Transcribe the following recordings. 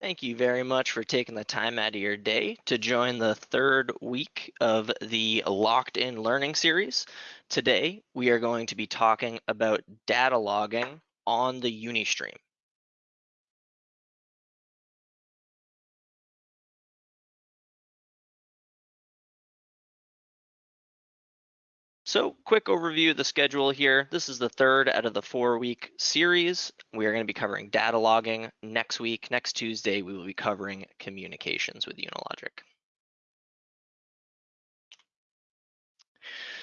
Thank you very much for taking the time out of your day to join the third week of the Locked In Learning Series. Today, we are going to be talking about data logging on the Unistream. So quick overview of the schedule here. This is the third out of the four week series. We are going to be covering data logging next week. Next Tuesday, we will be covering communications with Unilogic.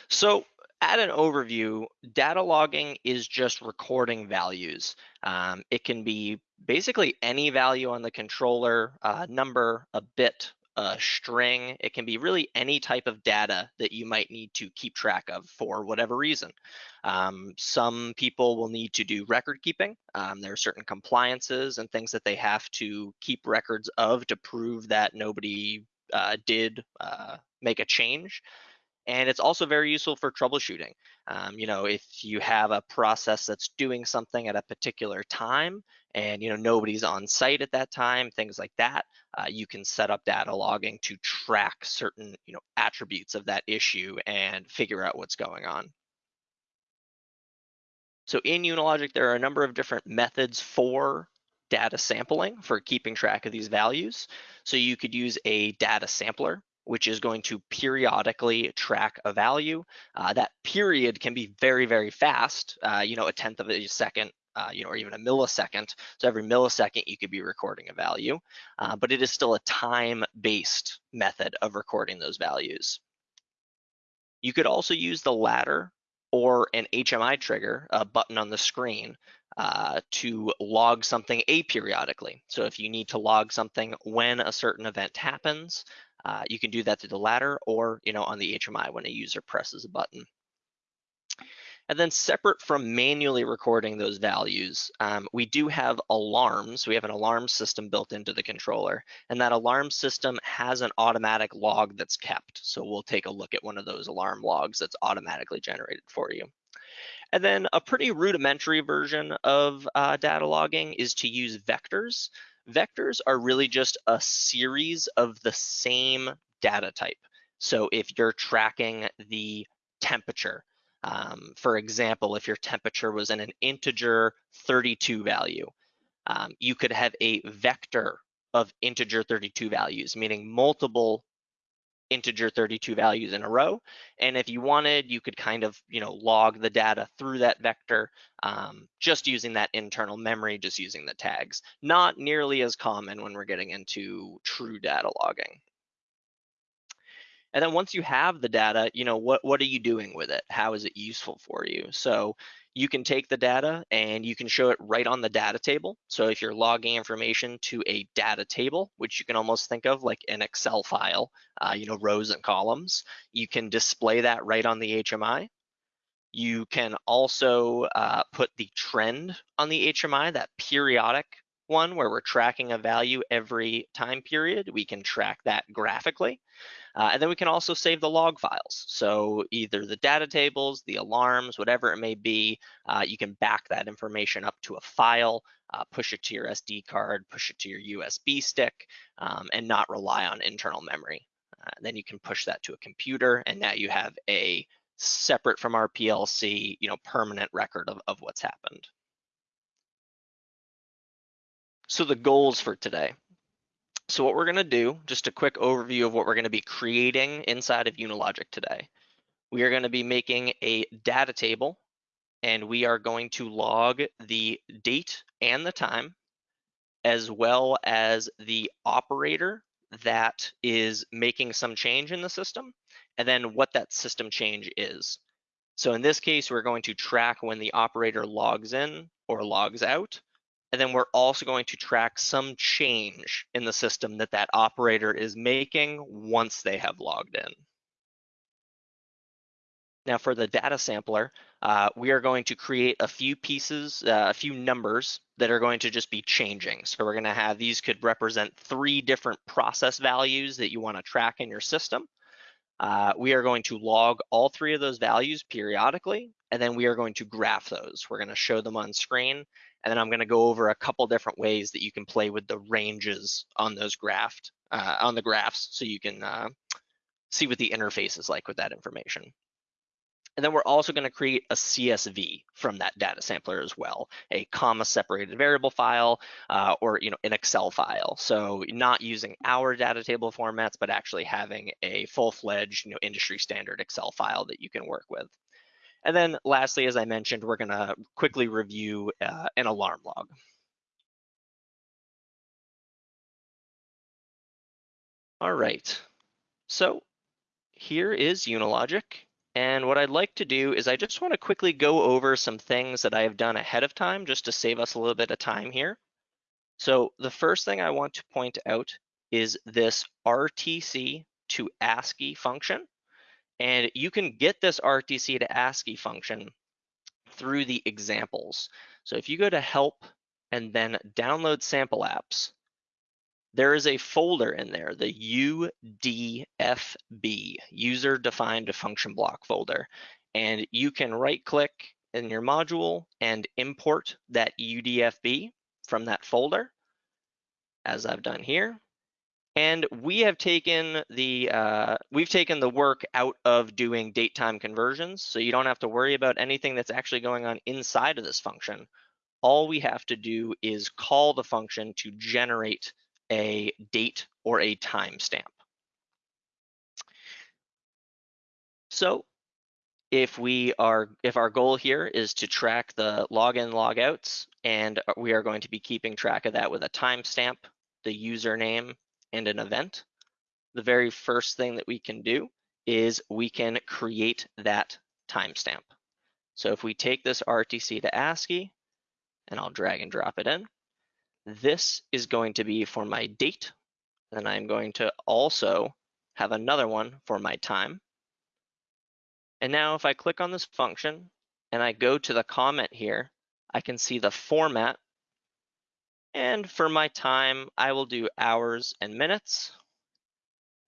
So at an overview, data logging is just recording values. Um, it can be basically any value on the controller, uh, number, a bit, a string. It can be really any type of data that you might need to keep track of for whatever reason. Um, some people will need to do record keeping. Um, there are certain compliances and things that they have to keep records of to prove that nobody uh, did uh, make a change. And it's also very useful for troubleshooting. Um, you know, if you have a process that's doing something at a particular time and, you know, nobody's on site at that time, things like that, uh, you can set up data logging to track certain, you know, attributes of that issue and figure out what's going on. So in Unilogic, there are a number of different methods for data sampling for keeping track of these values. So you could use a data sampler which is going to periodically track a value. Uh, that period can be very, very fast, uh, you know, a tenth of a second, uh, you know, or even a millisecond. So every millisecond you could be recording a value, uh, but it is still a time-based method of recording those values. You could also use the ladder or an HMI trigger, a button on the screen, uh, to log something aperiodically. So if you need to log something when a certain event happens, uh, you can do that through the ladder or you know on the HMI when a user presses a button. And then separate from manually recording those values, um, we do have alarms. We have an alarm system built into the controller, and that alarm system has an automatic log that's kept. So we'll take a look at one of those alarm logs that's automatically generated for you. And then a pretty rudimentary version of uh, data logging is to use vectors. Vectors are really just a series of the same data type. So if you're tracking the temperature, um, for example, if your temperature was in an integer 32 value, um, you could have a vector of integer 32 values, meaning multiple integer 32 values in a row. And if you wanted, you could kind of, you know, log the data through that vector um, just using that internal memory, just using the tags. Not nearly as common when we're getting into true data logging. And then once you have the data, you know, what, what are you doing with it? How is it useful for you? So you can take the data and you can show it right on the data table. So if you're logging information to a data table, which you can almost think of like an Excel file, uh, you know, rows and columns, you can display that right on the HMI. You can also uh, put the trend on the HMI, that periodic one where we're tracking a value every time period. We can track that graphically. Uh, and then we can also save the log files. So either the data tables, the alarms, whatever it may be, uh, you can back that information up to a file, uh, push it to your SD card, push it to your USB stick, um, and not rely on internal memory. Uh, then you can push that to a computer, and now you have a separate from our PLC, you know, permanent record of, of what's happened. So the goals for today. So what we're gonna do, just a quick overview of what we're gonna be creating inside of Unilogic today. We are gonna be making a data table and we are going to log the date and the time as well as the operator that is making some change in the system and then what that system change is. So in this case, we're going to track when the operator logs in or logs out and then we're also going to track some change in the system that that operator is making once they have logged in. Now for the data sampler, uh, we are going to create a few pieces, uh, a few numbers that are going to just be changing. So we're gonna have, these could represent three different process values that you wanna track in your system. uh, we are going to log all three of those values periodically, and then we are going to graph those. We're going to show them on screen, and then I'm going to go over a couple different ways that you can play with the ranges on those graphed uh, on the graphs, so you can uh, see what the interface is like with that information. And then we're also going to create a CSV from that data sampler as well, a comma separated variable file uh, or you know an Excel file. So not using our data table formats, but actually having a full-fledged you know industry standard Excel file that you can work with. And then lastly, as I mentioned, we're going to quickly review uh, an alarm log. All right, so here is Unilogic. And what I'd like to do is I just want to quickly go over some things that I have done ahead of time just to save us a little bit of time here. So the first thing I want to point out is this RTC to ASCII function. And you can get this RTC to ASCII function through the examples. So if you go to help and then download sample apps, there is a folder in there, the UDFB, user defined function block folder. And you can right click in your module and import that UDFB from that folder, as I've done here. And we have taken the uh, we've taken the work out of doing date time conversions, so you don't have to worry about anything that's actually going on inside of this function. All we have to do is call the function to generate a date or a timestamp. So if we are if our goal here is to track the login logouts and we are going to be keeping track of that with a timestamp, the username, and an event, the very first thing that we can do is we can create that timestamp. So if we take this RTC to ASCII, and I'll drag and drop it in, this is going to be for my date. Then I'm going to also have another one for my time. And now if I click on this function and I go to the comment here, I can see the format. And for my time, I will do hours and minutes.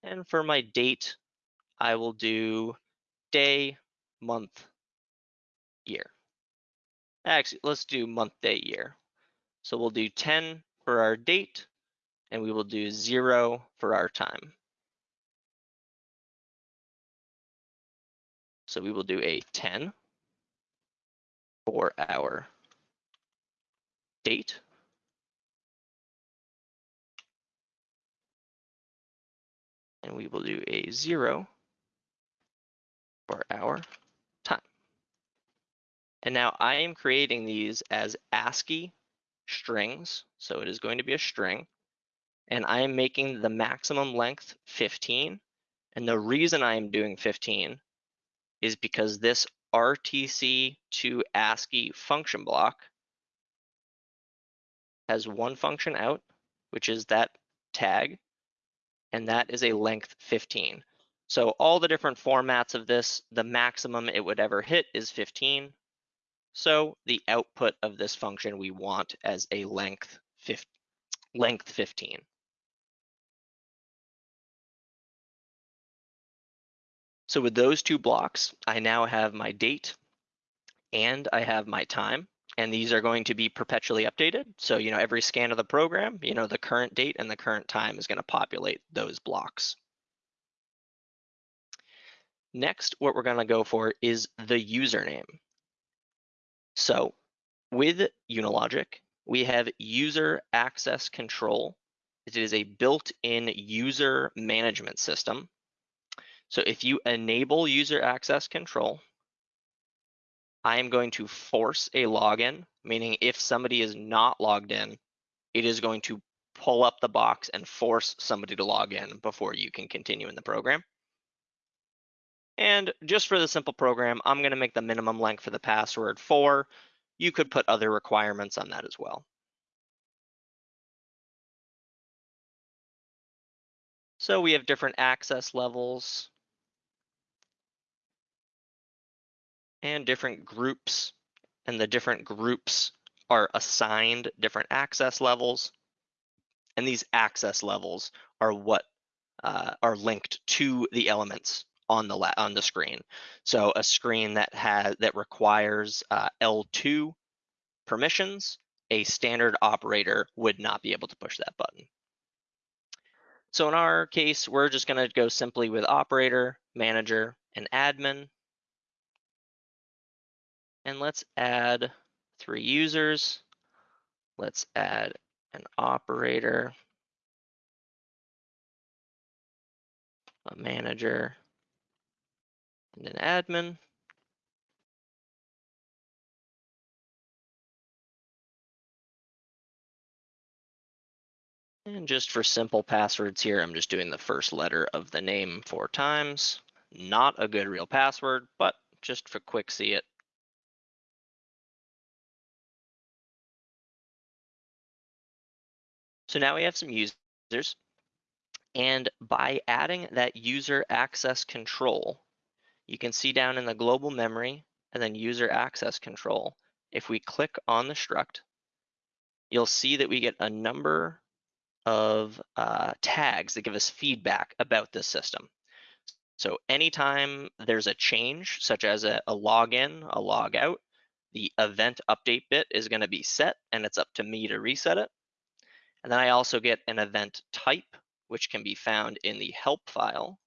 And for my date, I will do day, month, year. Actually, let's do month, day, year. So we'll do 10 for our date, and we will do zero for our time. So we will do a 10 for our date. And we will do a zero for our time. And now I am creating these as ASCII strings. So it is going to be a string. And I am making the maximum length 15. And the reason I am doing 15 is because this RTC to ASCII function block has one function out, which is that tag, and that is a length 15. So all the different formats of this, the maximum it would ever hit is 15. So the output of this function we want as a length, 15. length 15. So with those two blocks, I now have my date and I have my time and these are going to be perpetually updated. So, you know, every scan of the program, you know, the current date and the current time is going to populate those blocks. Next, what we're going to go for is the username. So with Unilogic, we have user access control. It is a built-in user management system. So if you enable user access control, I am going to force a login, meaning if somebody is not logged in, it is going to pull up the box and force somebody to log in before you can continue in the program. And just for the simple program, I'm gonna make the minimum length for the password four. You could put other requirements on that as well. So we have different access levels and different groups, and the different groups are assigned different access levels. And these access levels are what uh, are linked to the elements on the on the screen. So a screen that has that requires uh, L2 permissions, a standard operator would not be able to push that button. So in our case, we're just going to go simply with operator, manager, and admin. And let's add three users. Let's add an operator, a manager, and an admin. And just for simple passwords here, I'm just doing the first letter of the name four times. Not a good real password, but just for quick see it. So now we have some users. And by adding that user access control, you can see down in the global memory and then user access control, if we click on the struct, you'll see that we get a number of uh, tags that give us feedback about this system. So anytime there's a change, such as a, a login, a log out, the event update bit is going to be set and it's up to me to reset it. And then I also get an event type, which can be found in the help file.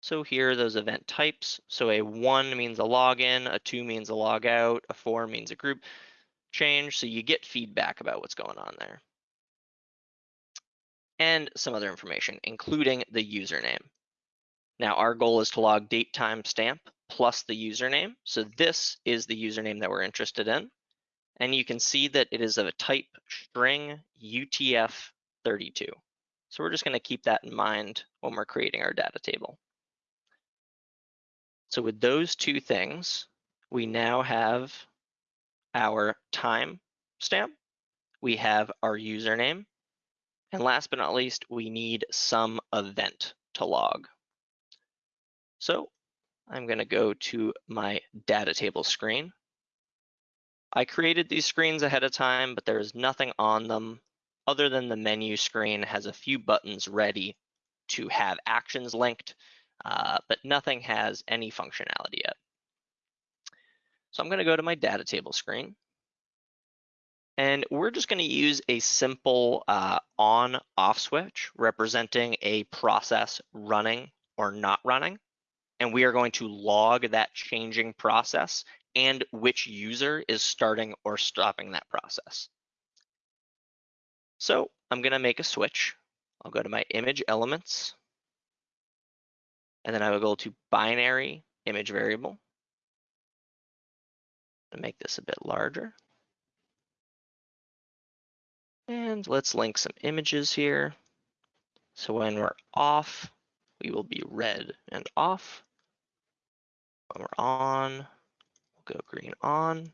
So here are those event types. So a one means a login, a two means a log out, a four means a group change. So you get feedback about what's going on there. And some other information, including the username. Now our goal is to log date time stamp plus the username. So this is the username that we're interested in. And you can see that it is of a type string UTF-32. So we're just gonna keep that in mind when we're creating our data table. So with those two things, we now have our time stamp, we have our username, and last but not least, we need some event to log. So I'm gonna go to my data table screen. I created these screens ahead of time, but there is nothing on them other than the menu screen has a few buttons ready to have actions linked uh, but nothing has any functionality yet. So I'm gonna go to my data table screen. And we're just gonna use a simple uh, on-off switch representing a process running or not running. And we are going to log that changing process and which user is starting or stopping that process. So I'm gonna make a switch. I'll go to my image elements and then I will go to binary image variable and make this a bit larger. And let's link some images here. So when we're off, we will be red and off. We're on, we'll go green on.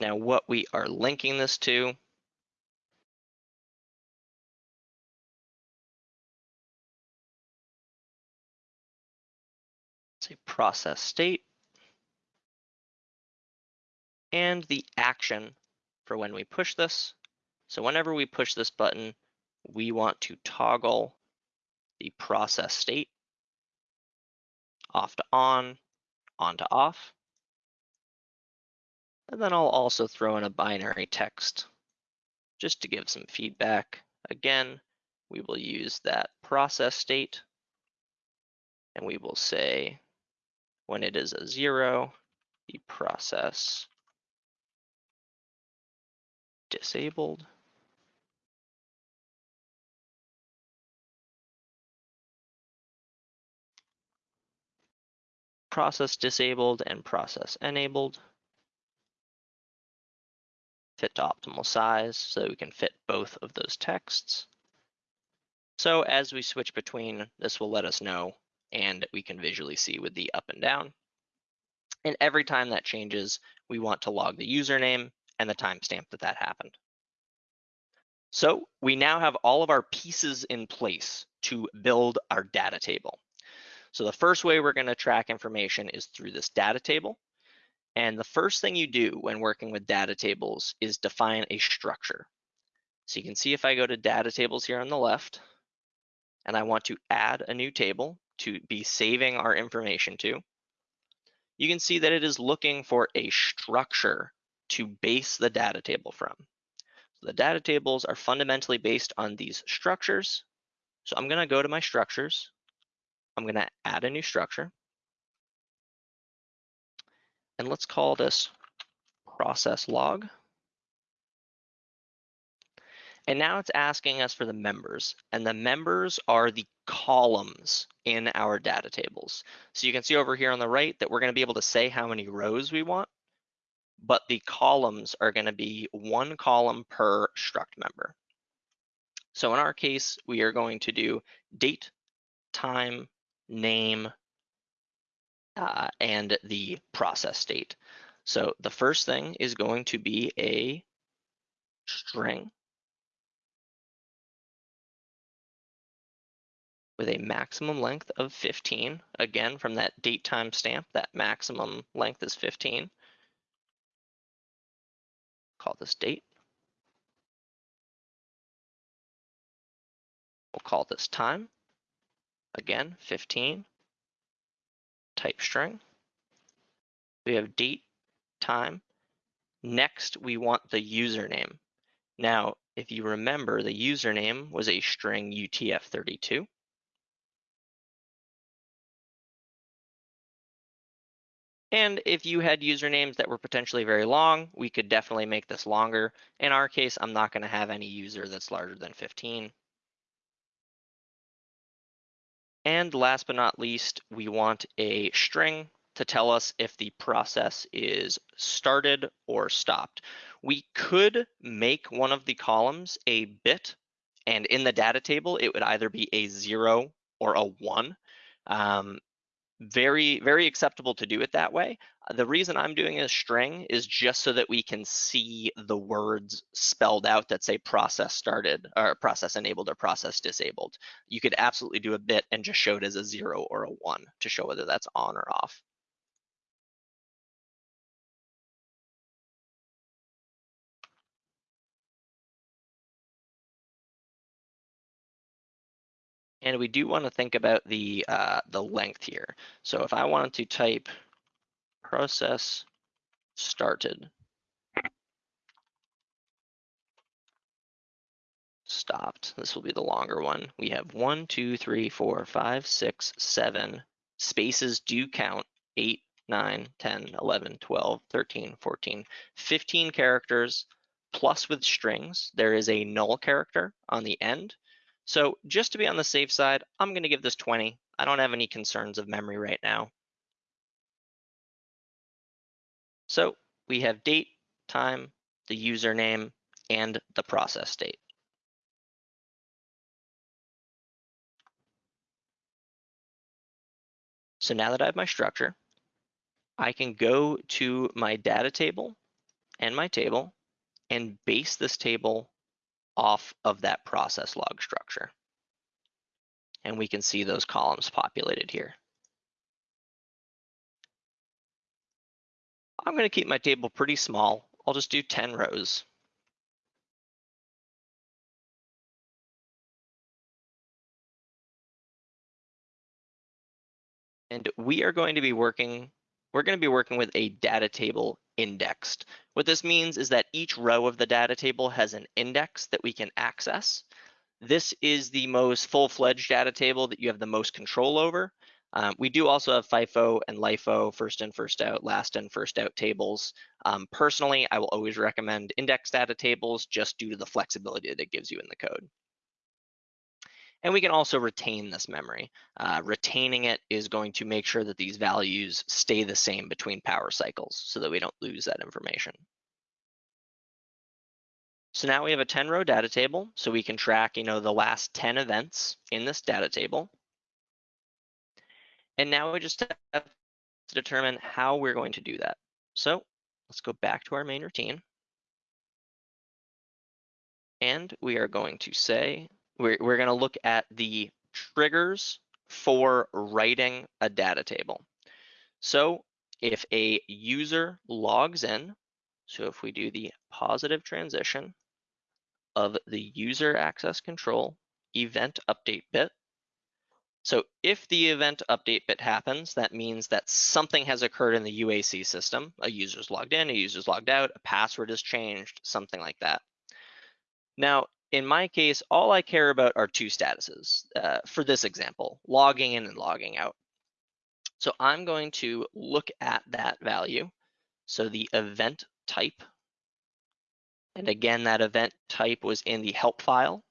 Now what we are linking this to say process state, and the action for when we push this. So whenever we push this button, we want to toggle the process state off to on, on to off. And then I'll also throw in a binary text just to give some feedback. Again, we will use that process state and we will say when it is a zero, the process disabled. Process disabled and process enabled. Fit to optimal size so we can fit both of those texts. So as we switch between, this will let us know and we can visually see with the up and down. And every time that changes, we want to log the username and the timestamp that that happened. So we now have all of our pieces in place to build our data table. So the first way we're gonna track information is through this data table. And the first thing you do when working with data tables is define a structure. So you can see if I go to data tables here on the left, and I want to add a new table to be saving our information to, you can see that it is looking for a structure to base the data table from. So the data tables are fundamentally based on these structures. So I'm gonna go to my structures. I'm gonna add a new structure. And let's call this process log. And now it's asking us for the members, and the members are the columns in our data tables. So you can see over here on the right that we're gonna be able to say how many rows we want, but the columns are gonna be one column per struct member. So in our case, we are going to do date, time, name, uh, and the process state. So the first thing is going to be a string with a maximum length of 15. Again, from that date time stamp, that maximum length is 15. Call this date. We'll call this time. Again, 15. Type string. We have date, time. Next, we want the username. Now, if you remember, the username was a string UTF-32. And if you had usernames that were potentially very long, we could definitely make this longer. In our case, I'm not gonna have any user that's larger than 15. And last but not least, we want a string to tell us if the process is started or stopped. We could make one of the columns a bit, and in the data table, it would either be a zero or a one. Um, very, very acceptable to do it that way. Uh, the reason I'm doing a string is just so that we can see the words spelled out that say process started or process enabled or process disabled. You could absolutely do a bit and just show it as a zero or a one to show whether that's on or off. And we do want to think about the uh, the length here. So if I wanted to type process started stopped, this will be the longer one. We have one, two, three, four, five, six, seven. Spaces do count, eight, 9, 10, 11, 12, 13, 14, 15 characters plus with strings. There is a null character on the end. So just to be on the safe side, I'm gonna give this 20. I don't have any concerns of memory right now. So we have date, time, the username, and the process state. So now that I have my structure, I can go to my data table and my table and base this table off of that process log structure. And we can see those columns populated here. I'm going to keep my table pretty small. I'll just do 10 rows. And we are going to be working, we're going to be working with a data table indexed. What this means is that each row of the data table has an index that we can access. This is the most full-fledged data table that you have the most control over. Um, we do also have FIFO and LIFO, first in, first out, last in, first out tables. Um, personally, I will always recommend index data tables just due to the flexibility that it gives you in the code. And we can also retain this memory. Uh, retaining it is going to make sure that these values stay the same between power cycles so that we don't lose that information. So now we have a 10 row data table, so we can track, you know, the last 10 events in this data table. And now we just have to determine how we're going to do that. So let's go back to our main routine. And we are going to say we're, we're going to look at the triggers for writing a data table. So if a user logs in, so if we do the positive transition of the user access control event update bit, so if the event update bit happens, that means that something has occurred in the UAC system. A user's logged in, a user's logged out, a password has changed, something like that. Now, in my case, all I care about are two statuses uh, for this example, logging in and logging out. So I'm going to look at that value. So the event type, and again, that event type was in the help file.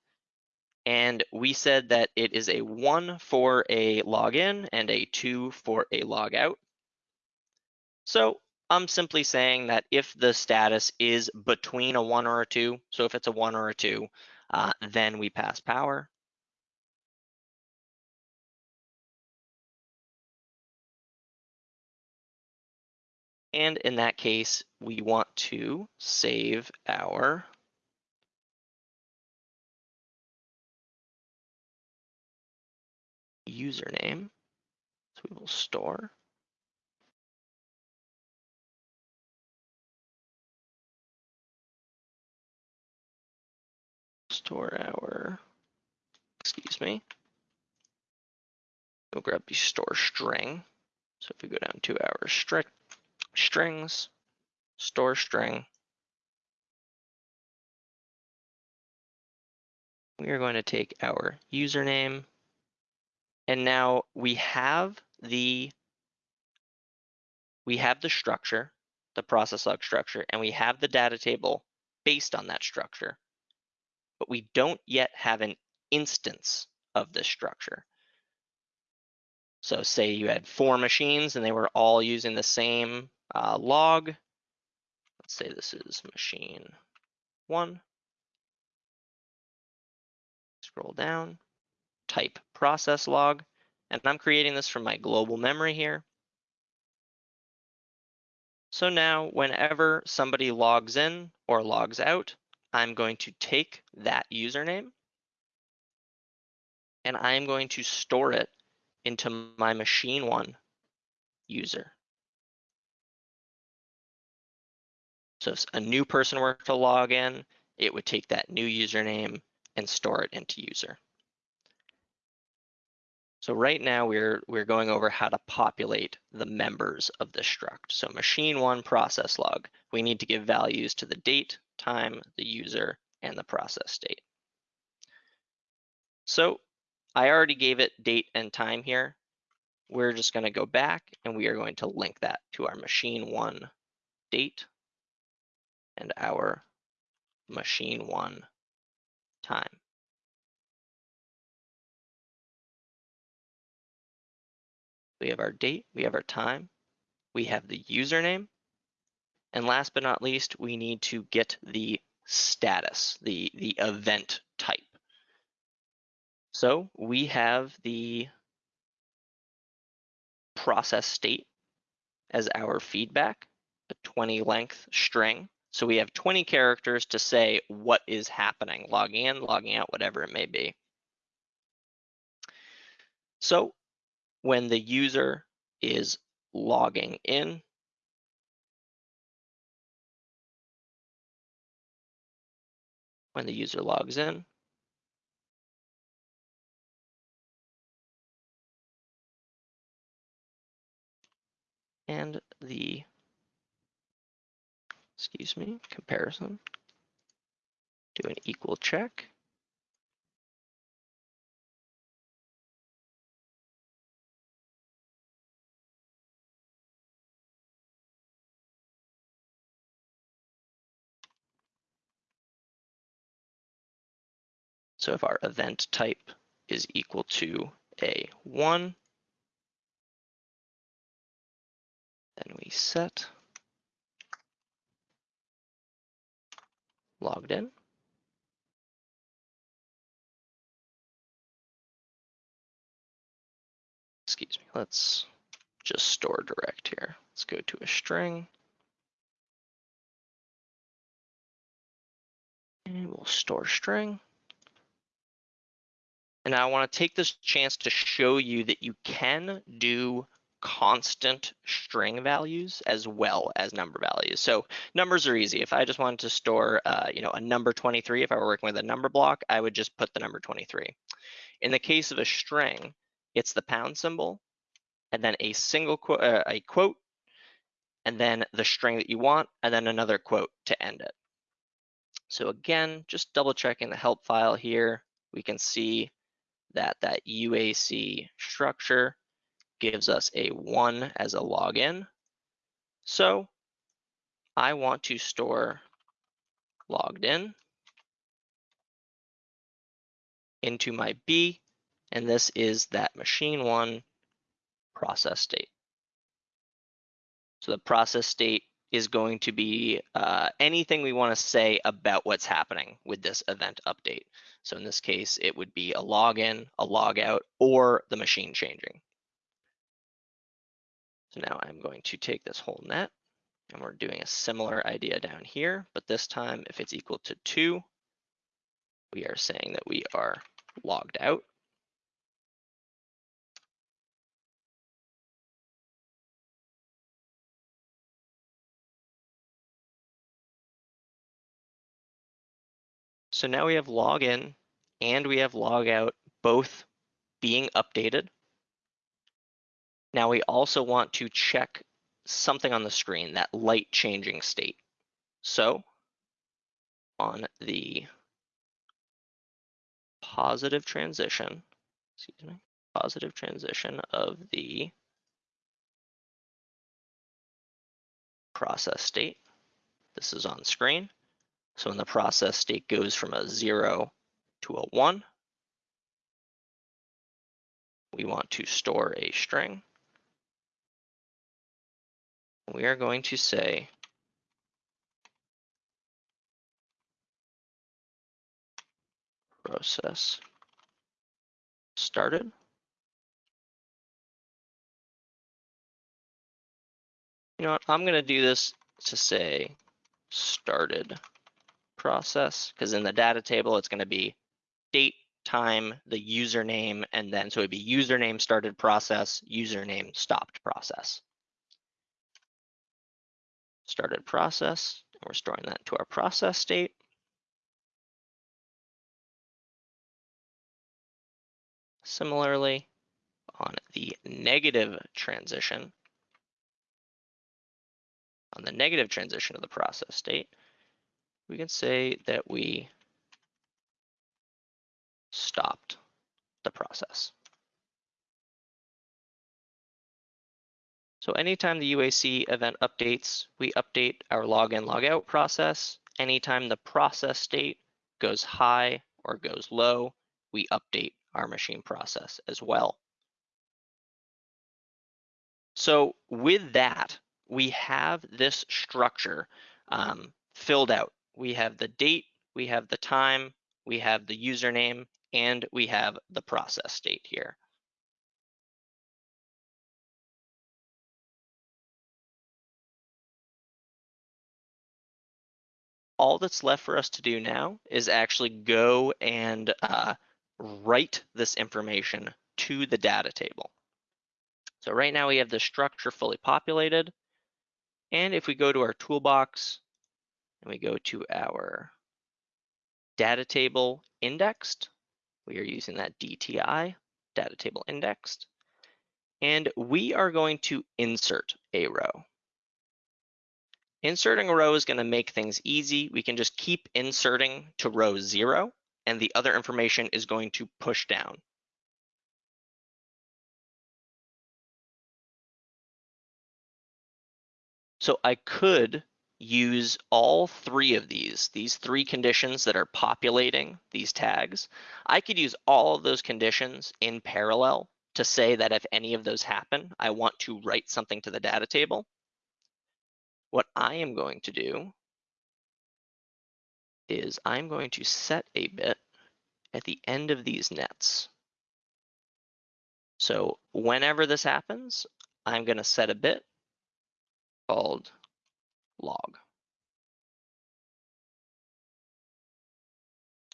And we said that it is a one for a login and a two for a logout. So I'm simply saying that if the status is between a one or a two, so if it's a one or a two, uh, then we pass power. And in that case, we want to save our username. So we will store. Store our, excuse me. We'll grab the store string. So if we go down to our strict strings, store string, we are going to take our username and now we have the we have the structure, the process log structure, and we have the data table based on that structure, but we don't yet have an instance of this structure. So say you had four machines and they were all using the same uh, log. Let's say this is machine one. Scroll down type process log, and I'm creating this from my global memory here. So now whenever somebody logs in or logs out, I'm going to take that username and I'm going to store it into my machine one user. So if a new person were to log in, it would take that new username and store it into user. So right now we're, we're going over how to populate the members of the struct. So machine one process log, we need to give values to the date, time, the user, and the process state. So I already gave it date and time here. We're just gonna go back and we are going to link that to our machine one date and our machine one time. We have our date, we have our time, we have the username, and last but not least, we need to get the status, the, the event type. So we have the process state as our feedback, a 20 length string. So we have 20 characters to say what is happening, logging in, logging out, whatever it may be. So when the user is logging in. When the user logs in. And the, excuse me, comparison, do an equal check. So if our event type is equal to a one, then we set logged in. Excuse me, let's just store direct here. Let's go to a string. And we'll store string. And I want to take this chance to show you that you can do constant string values as well as number values. So numbers are easy. If I just wanted to store, uh, you know, a number 23, if I were working with a number block, I would just put the number 23. In the case of a string, it's the pound symbol, and then a single quote, uh, a quote, and then the string that you want, and then another quote to end it. So again, just double checking the help file here, we can see that that UAC structure gives us a one as a login. So I want to store logged in into my B, and this is that machine one process state. So the process state is going to be uh, anything we want to say about what's happening with this event update. So in this case, it would be a login, a logout, or the machine changing. So now I'm going to take this whole net and we're doing a similar idea down here, but this time if it's equal to two, we are saying that we are logged out. So now we have login and we have logout both being updated. Now we also want to check something on the screen, that light changing state. So on the positive transition, excuse me, positive transition of the process state, this is on screen. So when the process state goes from a zero to a one, we want to store a string. We are going to say process started. You know what, I'm gonna do this to say started process, because in the data table, it's gonna be date, time, the username, and then, so it'd be username started process, username stopped process. Started process, and we're storing that to our process state. Similarly, on the negative transition, on the negative transition of the process state, we can say that we stopped the process. So anytime the UAC event updates, we update our login logout process. Anytime the process state goes high or goes low, we update our machine process as well. So with that, we have this structure um, filled out. We have the date, we have the time, we have the username, and we have the process state here. All that's left for us to do now is actually go and uh, write this information to the data table. So right now we have the structure fully populated. And if we go to our toolbox and we go to our data table indexed, we are using that DTI, data table indexed. And we are going to insert a row. Inserting a row is going to make things easy. We can just keep inserting to row zero and the other information is going to push down. So I could use all three of these, these three conditions that are populating these tags. I could use all of those conditions in parallel to say that if any of those happen, I want to write something to the data table. What I am going to do is I'm going to set a bit at the end of these nets. So whenever this happens, I'm going to set a bit called log.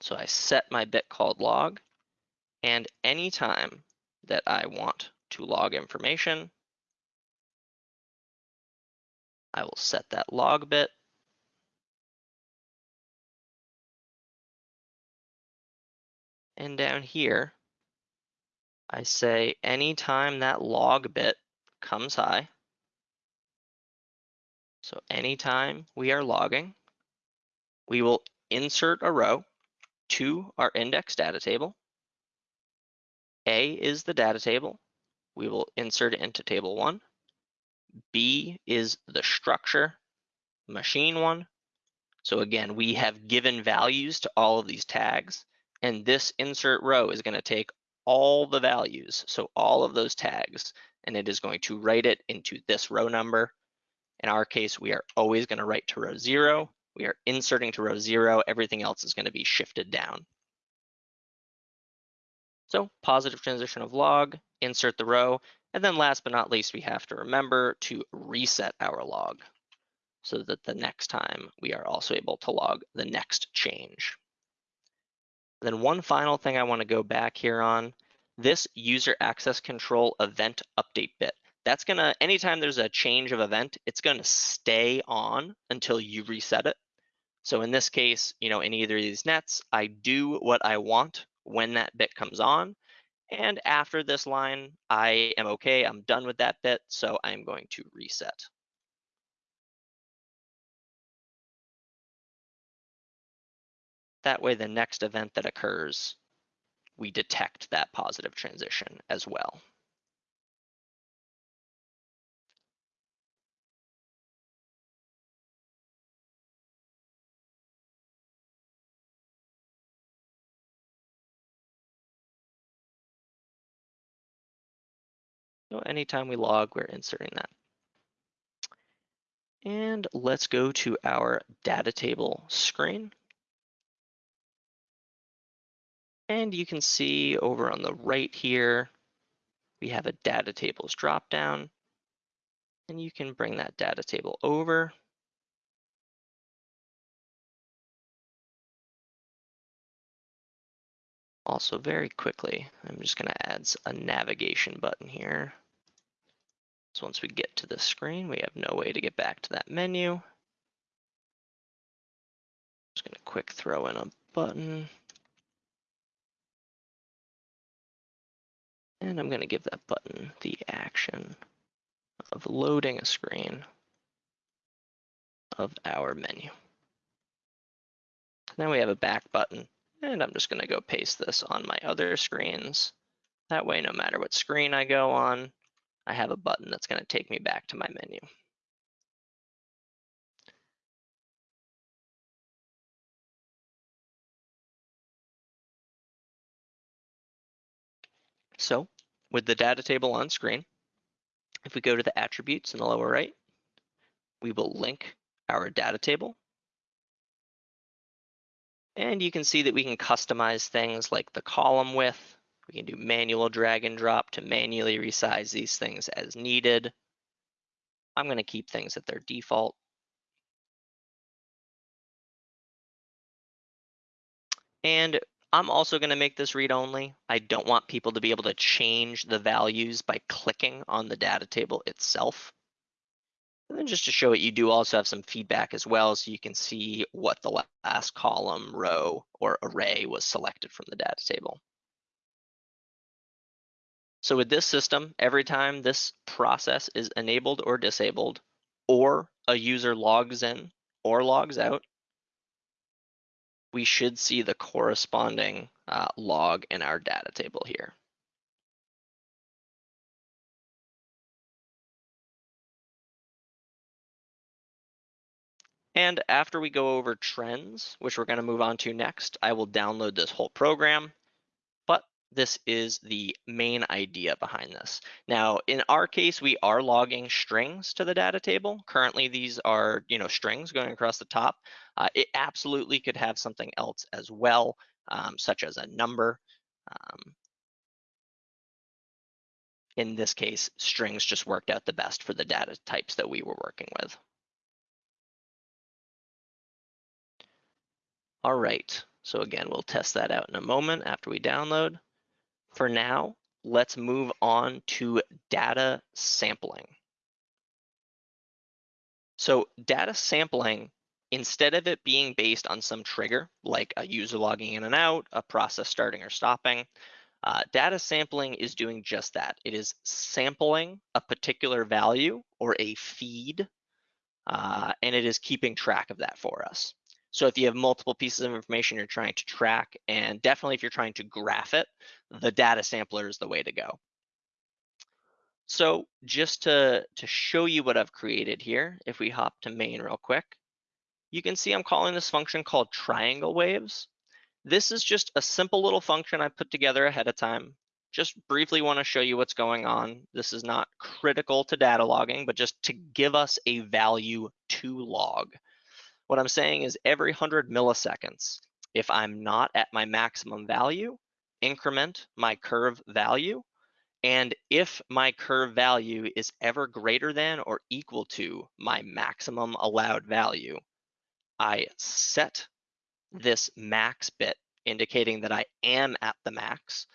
So I set my bit called log, and anytime that I want to log information, I will set that log bit. And down here, I say anytime that log bit comes high, so anytime we are logging, we will insert a row to our index data table. A is the data table. We will insert it into table one. B is the structure, machine one. So again, we have given values to all of these tags, and this insert row is gonna take all the values, so all of those tags, and it is going to write it into this row number. In our case, we are always gonna write to row zero. We are inserting to row zero. Everything else is gonna be shifted down. So positive transition of log, insert the row, and then last but not least, we have to remember to reset our log so that the next time we are also able to log the next change. Then one final thing I wanna go back here on, this user access control event update bit. That's gonna, anytime there's a change of event, it's gonna stay on until you reset it. So in this case, you know, in either of these nets, I do what I want when that bit comes on. And after this line, I am okay, I'm done with that bit, so I'm going to reset. That way, the next event that occurs, we detect that positive transition as well. So anytime we log, we're inserting that. And let's go to our data table screen. And you can see over on the right here, we have a data tables dropdown. And you can bring that data table over. Also very quickly, I'm just gonna add a navigation button here. So once we get to the screen, we have no way to get back to that menu. Just gonna quick throw in a button. And I'm gonna give that button the action of loading a screen of our menu. Now we have a back button and I'm just gonna go paste this on my other screens. That way, no matter what screen I go on, I have a button that's gonna take me back to my menu. So with the data table on screen, if we go to the attributes in the lower right, we will link our data table and you can see that we can customize things like the column width. We can do manual drag and drop to manually resize these things as needed. I'm going to keep things at their default. And I'm also going to make this read only. I don't want people to be able to change the values by clicking on the data table itself. And then just to show it, you do also have some feedback as well, so you can see what the last column, row, or array was selected from the data table. So with this system, every time this process is enabled or disabled, or a user logs in or logs out, we should see the corresponding uh, log in our data table here. And after we go over trends, which we're gonna move on to next, I will download this whole program, but this is the main idea behind this. Now, in our case, we are logging strings to the data table. Currently, these are you know strings going across the top. Uh, it absolutely could have something else as well, um, such as a number. Um, in this case, strings just worked out the best for the data types that we were working with. All right, so again, we'll test that out in a moment after we download. For now, let's move on to data sampling. So data sampling, instead of it being based on some trigger, like a user logging in and out, a process starting or stopping, uh, data sampling is doing just that. It is sampling a particular value or a feed, uh, and it is keeping track of that for us. So if you have multiple pieces of information you're trying to track, and definitely if you're trying to graph it, the data sampler is the way to go. So just to, to show you what I've created here, if we hop to main real quick, you can see I'm calling this function called triangle waves. This is just a simple little function I put together ahead of time. Just briefly want to show you what's going on. This is not critical to data logging, but just to give us a value to log. What I'm saying is every 100 milliseconds, if I'm not at my maximum value, increment my curve value and if my curve value is ever greater than or equal to my maximum allowed value, I set this max bit indicating that I am at the max.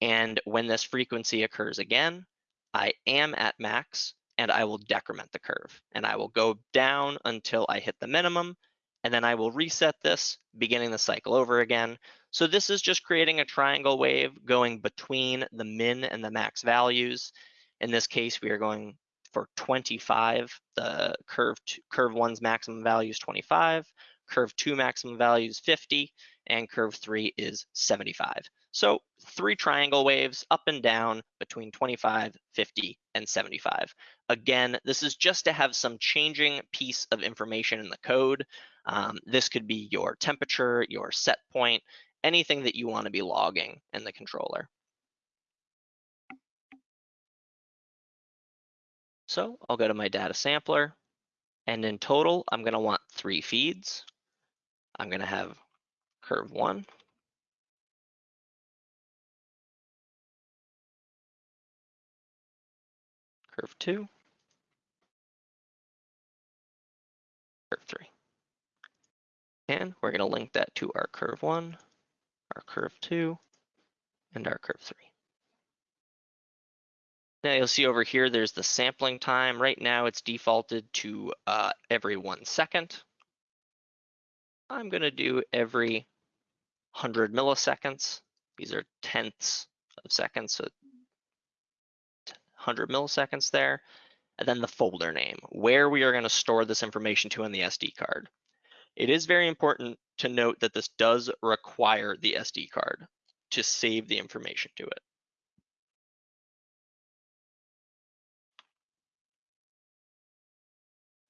And when this frequency occurs again, I am at max and I will decrement the curve and I will go down until I hit the minimum and then I will reset this, beginning the cycle over again. So this is just creating a triangle wave going between the min and the max values. In this case, we are going for 25. The curve, curve one's maximum value is 25, curve two maximum value is 50, and curve three is 75. So three triangle waves up and down between 25, 50, and 75. Again, this is just to have some changing piece of information in the code um, this could be your temperature, your set point, anything that you want to be logging in the controller. So I'll go to my data sampler and in total, I'm going to want three feeds. I'm going to have curve one, curve two, curve three. And we're going to link that to our curve one, our curve two, and our curve three. Now you'll see over here, there's the sampling time. Right now it's defaulted to uh, every one second. I'm gonna do every 100 milliseconds. These are tenths of seconds, so 100 milliseconds there. And then the folder name, where we are gonna store this information to on the SD card. It is very important to note that this does require the SD card to save the information to it.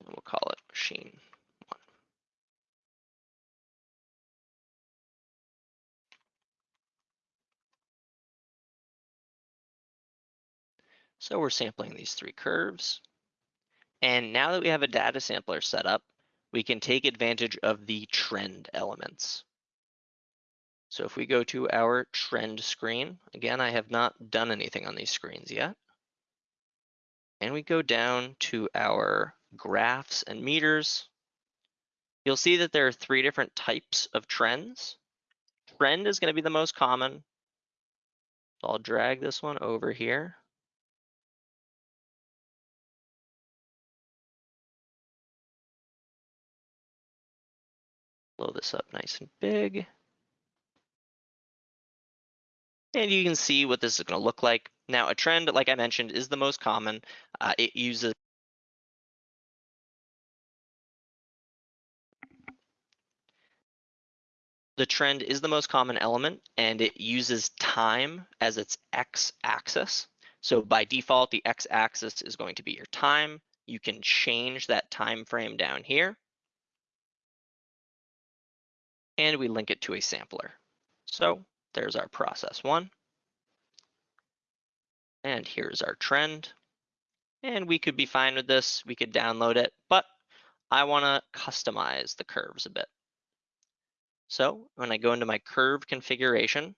We'll call it machine So we're sampling these three curves. And now that we have a data sampler set up, we can take advantage of the trend elements. So if we go to our trend screen, again, I have not done anything on these screens yet. And we go down to our graphs and meters. You'll see that there are three different types of trends. Trend is gonna be the most common. I'll drag this one over here. Blow this up nice and big. And you can see what this is going to look like. Now, a trend, like I mentioned, is the most common. Uh, it uses The trend is the most common element and it uses time as its x-axis. So by default, the x-axis is going to be your time. You can change that time frame down here and we link it to a sampler. So there's our process one. And here's our trend. And we could be fine with this. We could download it, but I wanna customize the curves a bit. So when I go into my curve configuration,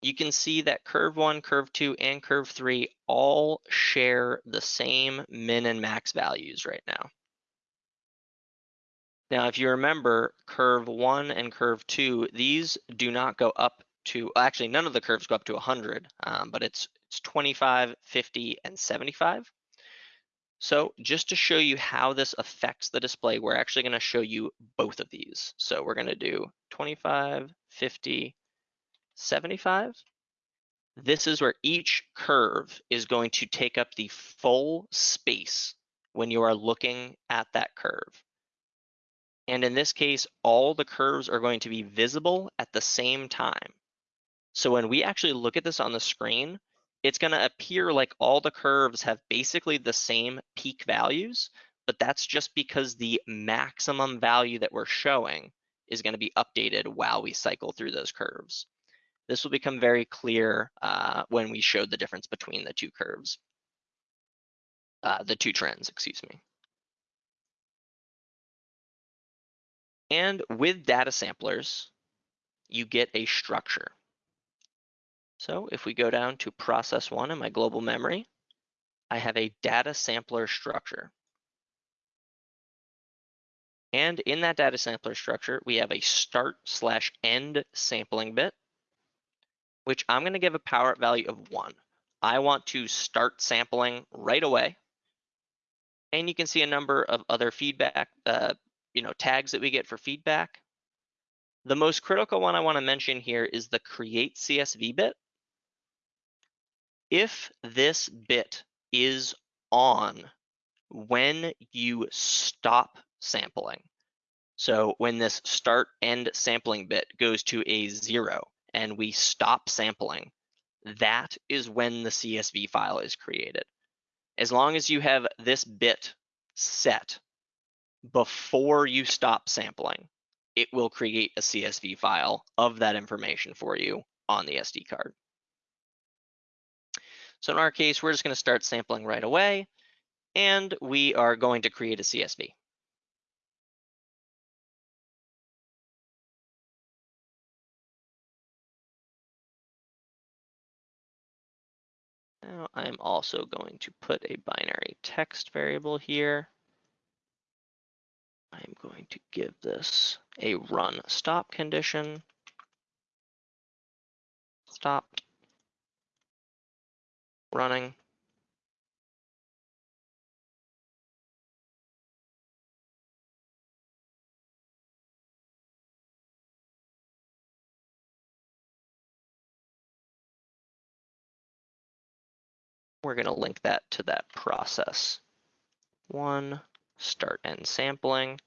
you can see that curve one, curve two, and curve three all share the same min and max values right now. Now, if you remember curve one and curve two, these do not go up to, actually none of the curves go up to 100, um, but it's, it's 25, 50, and 75. So just to show you how this affects the display, we're actually gonna show you both of these. So we're gonna do 25, 50, 75. This is where each curve is going to take up the full space when you are looking at that curve. And in this case, all the curves are going to be visible at the same time. So when we actually look at this on the screen, it's gonna appear like all the curves have basically the same peak values, but that's just because the maximum value that we're showing is gonna be updated while we cycle through those curves. This will become very clear uh, when we show the difference between the two curves, uh, the two trends, excuse me. And with data samplers, you get a structure. So if we go down to process one in my global memory, I have a data sampler structure. And in that data sampler structure, we have a start slash end sampling bit which I'm gonna give a power up value of one. I want to start sampling right away. And you can see a number of other feedback, uh, you know, tags that we get for feedback. The most critical one I wanna mention here is the create CSV bit. If this bit is on when you stop sampling, so when this start end sampling bit goes to a zero, and we stop sampling, that is when the CSV file is created. As long as you have this bit set before you stop sampling, it will create a CSV file of that information for you on the SD card. So in our case, we're just gonna start sampling right away, and we are going to create a CSV. Now I'm also going to put a binary text variable here. I'm going to give this a run stop condition. Stopped. Running. we're going to link that to that process. One, start end sampling.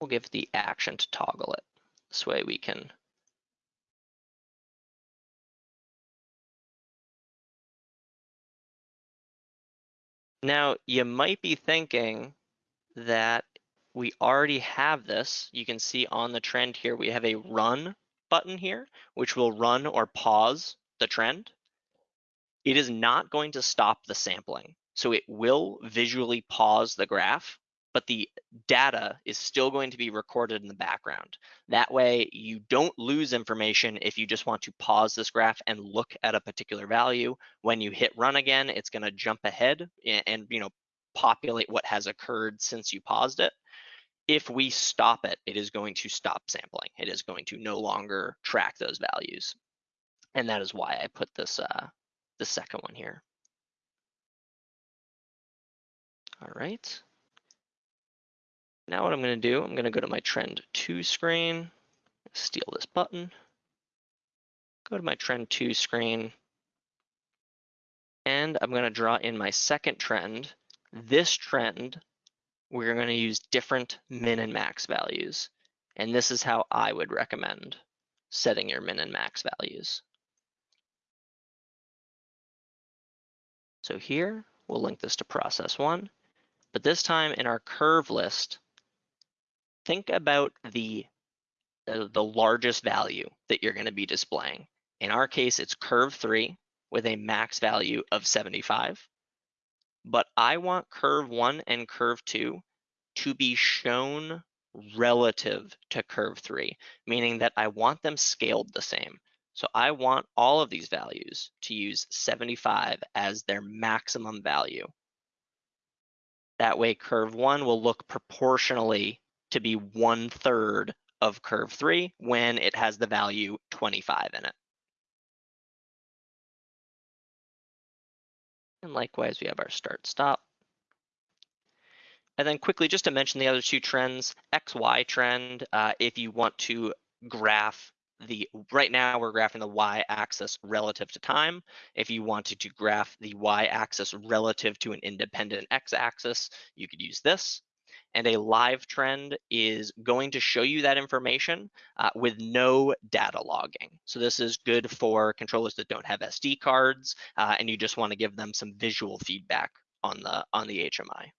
We'll give the action to toggle it. This way we can Now, you might be thinking that we already have this. You can see on the trend here, we have a run button here, which will run or pause the trend it is not going to stop the sampling. So it will visually pause the graph, but the data is still going to be recorded in the background. That way you don't lose information if you just want to pause this graph and look at a particular value. When you hit run again, it's gonna jump ahead and, and you know populate what has occurred since you paused it. If we stop it, it is going to stop sampling. It is going to no longer track those values. And that is why I put this uh, the second one here. All right. Now what I'm gonna do, I'm gonna go to my trend two screen, steal this button, go to my trend two screen, and I'm gonna draw in my second trend. This trend, we're gonna use different min and max values. And this is how I would recommend setting your min and max values. So here, we'll link this to process one, but this time in our curve list, think about the, uh, the largest value that you're gonna be displaying. In our case, it's curve three with a max value of 75. But I want curve one and curve two to be shown relative to curve three, meaning that I want them scaled the same. So I want all of these values to use 75 as their maximum value. That way curve one will look proportionally to be one third of curve three when it has the value 25 in it. And likewise, we have our start stop. And then quickly, just to mention the other two trends, XY trend, uh, if you want to graph the, right now we're graphing the Y axis relative to time. If you wanted to graph the Y axis relative to an independent X axis, you could use this. And a live trend is going to show you that information uh, with no data logging. So this is good for controllers that don't have SD cards uh, and you just want to give them some visual feedback on the on the HMI.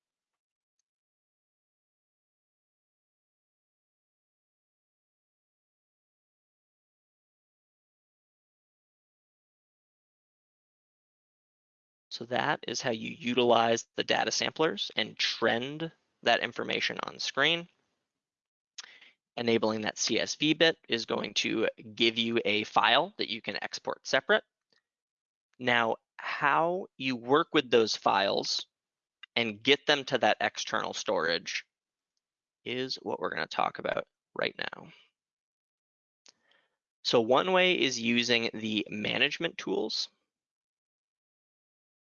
So that is how you utilize the data samplers and trend that information on screen. Enabling that CSV bit is going to give you a file that you can export separate. Now, how you work with those files and get them to that external storage is what we're going to talk about right now. So one way is using the management tools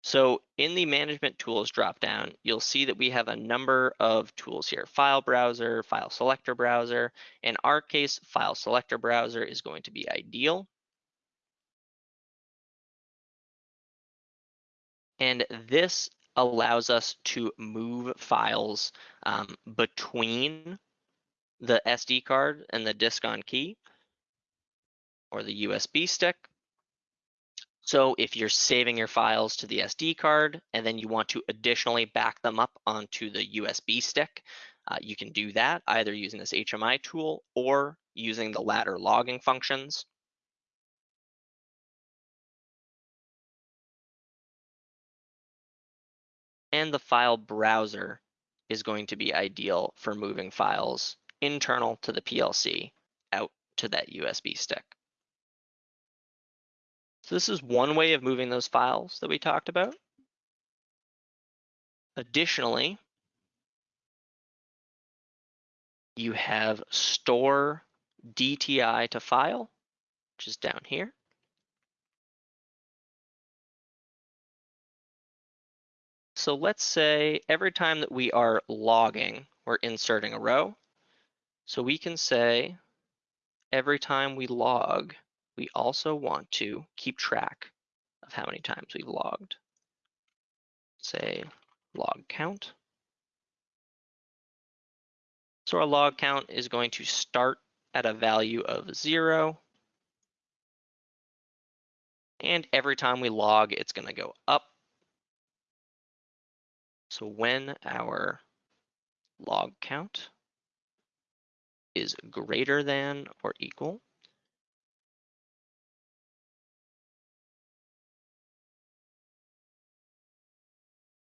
so in the management tools dropdown, you'll see that we have a number of tools here, file browser, file selector browser. In our case, file selector browser is going to be ideal. And this allows us to move files um, between the SD card and the disk on key or the USB stick so if you're saving your files to the SD card and then you want to additionally back them up onto the USB stick, uh, you can do that either using this HMI tool or using the ladder logging functions. And the file browser is going to be ideal for moving files internal to the PLC out to that USB stick. So this is one way of moving those files that we talked about. Additionally, you have store DTI to file, which is down here. So let's say every time that we are logging, we're inserting a row. So we can say every time we log, we also want to keep track of how many times we've logged. Say log count. So our log count is going to start at a value of zero. And every time we log, it's going to go up. So when our log count is greater than or equal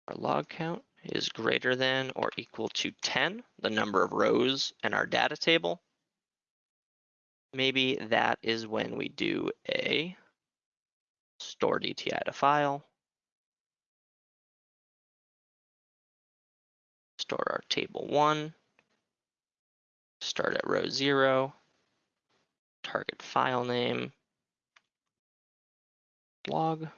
our log count is greater than or equal to 10, the number of rows in our data table. Maybe that is when we do a store DTI to file, store our table one, start at row zero, target file name, log.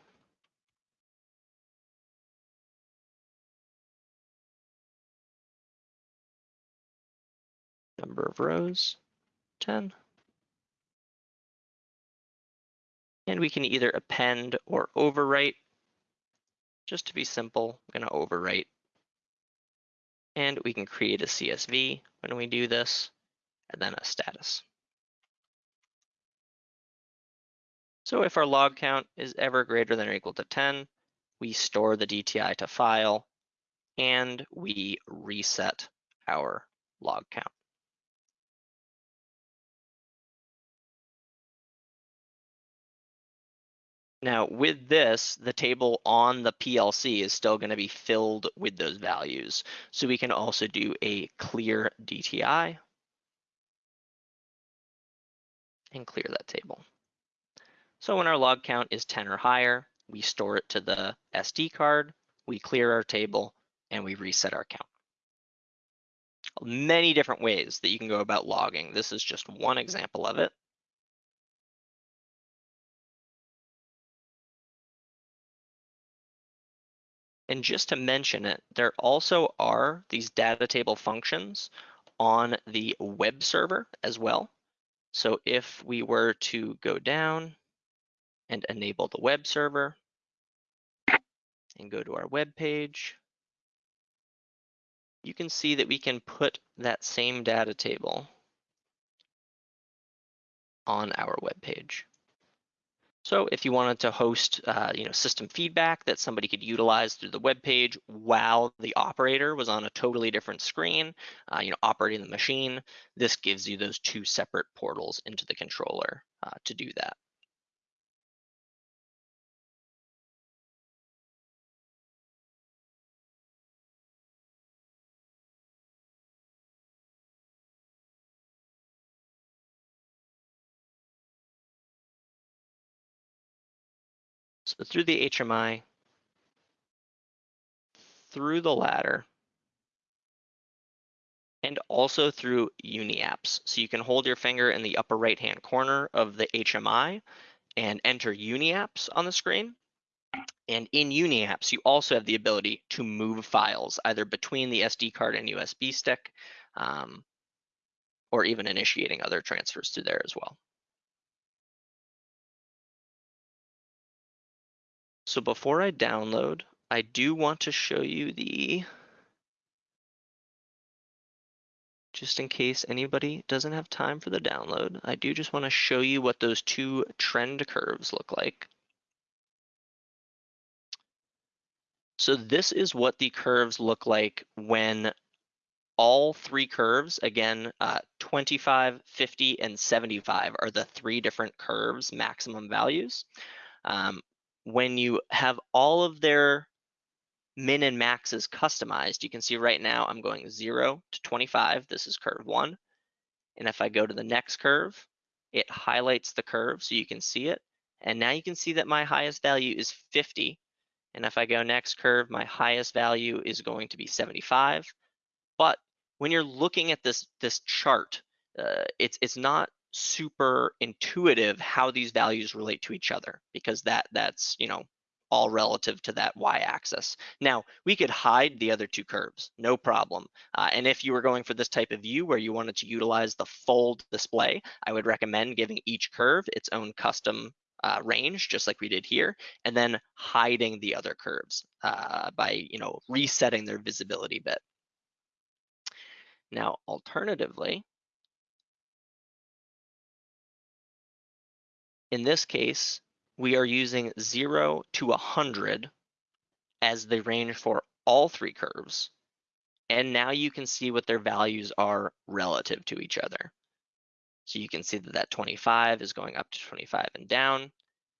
Number of rows, 10. And we can either append or overwrite. Just to be simple, I'm gonna overwrite. And we can create a CSV when we do this, and then a status. So if our log count is ever greater than or equal to 10, we store the DTI to file, and we reset our log count. Now with this, the table on the PLC is still going to be filled with those values. So we can also do a clear DTI and clear that table. So when our log count is 10 or higher, we store it to the SD card, we clear our table, and we reset our count. Many different ways that you can go about logging. This is just one example of it. And just to mention it, there also are these data table functions on the web server as well. So if we were to go down and enable the web server and go to our web page, you can see that we can put that same data table on our web page. So if you wanted to host, uh, you know, system feedback that somebody could utilize through the web page while the operator was on a totally different screen, uh, you know, operating the machine, this gives you those two separate portals into the controller uh, to do that. So through the HMI, through the ladder, and also through UniApps. So you can hold your finger in the upper right-hand corner of the HMI and enter UniApps on the screen. And in UniApps, you also have the ability to move files either between the SD card and USB stick, um, or even initiating other transfers through there as well. So before I download, I do want to show you the, just in case anybody doesn't have time for the download, I do just want to show you what those two trend curves look like. So this is what the curves look like when all three curves, again, uh, 25, 50, and 75 are the three different curves maximum values. Um, when you have all of their min and maxes customized, you can see right now I'm going 0 to 25. This is curve 1. And if I go to the next curve, it highlights the curve so you can see it. And now you can see that my highest value is 50. And if I go next curve, my highest value is going to be 75. But when you're looking at this, this chart, uh, it's, it's not super intuitive how these values relate to each other because that that's you know all relative to that y-axis. Now, we could hide the other two curves, no problem. Uh, and if you were going for this type of view where you wanted to utilize the fold display, I would recommend giving each curve its own custom uh, range, just like we did here, and then hiding the other curves uh, by you know resetting their visibility bit. Now, alternatively, In this case, we are using 0 to 100 as the range for all three curves. And now you can see what their values are relative to each other. So you can see that that 25 is going up to 25 and down.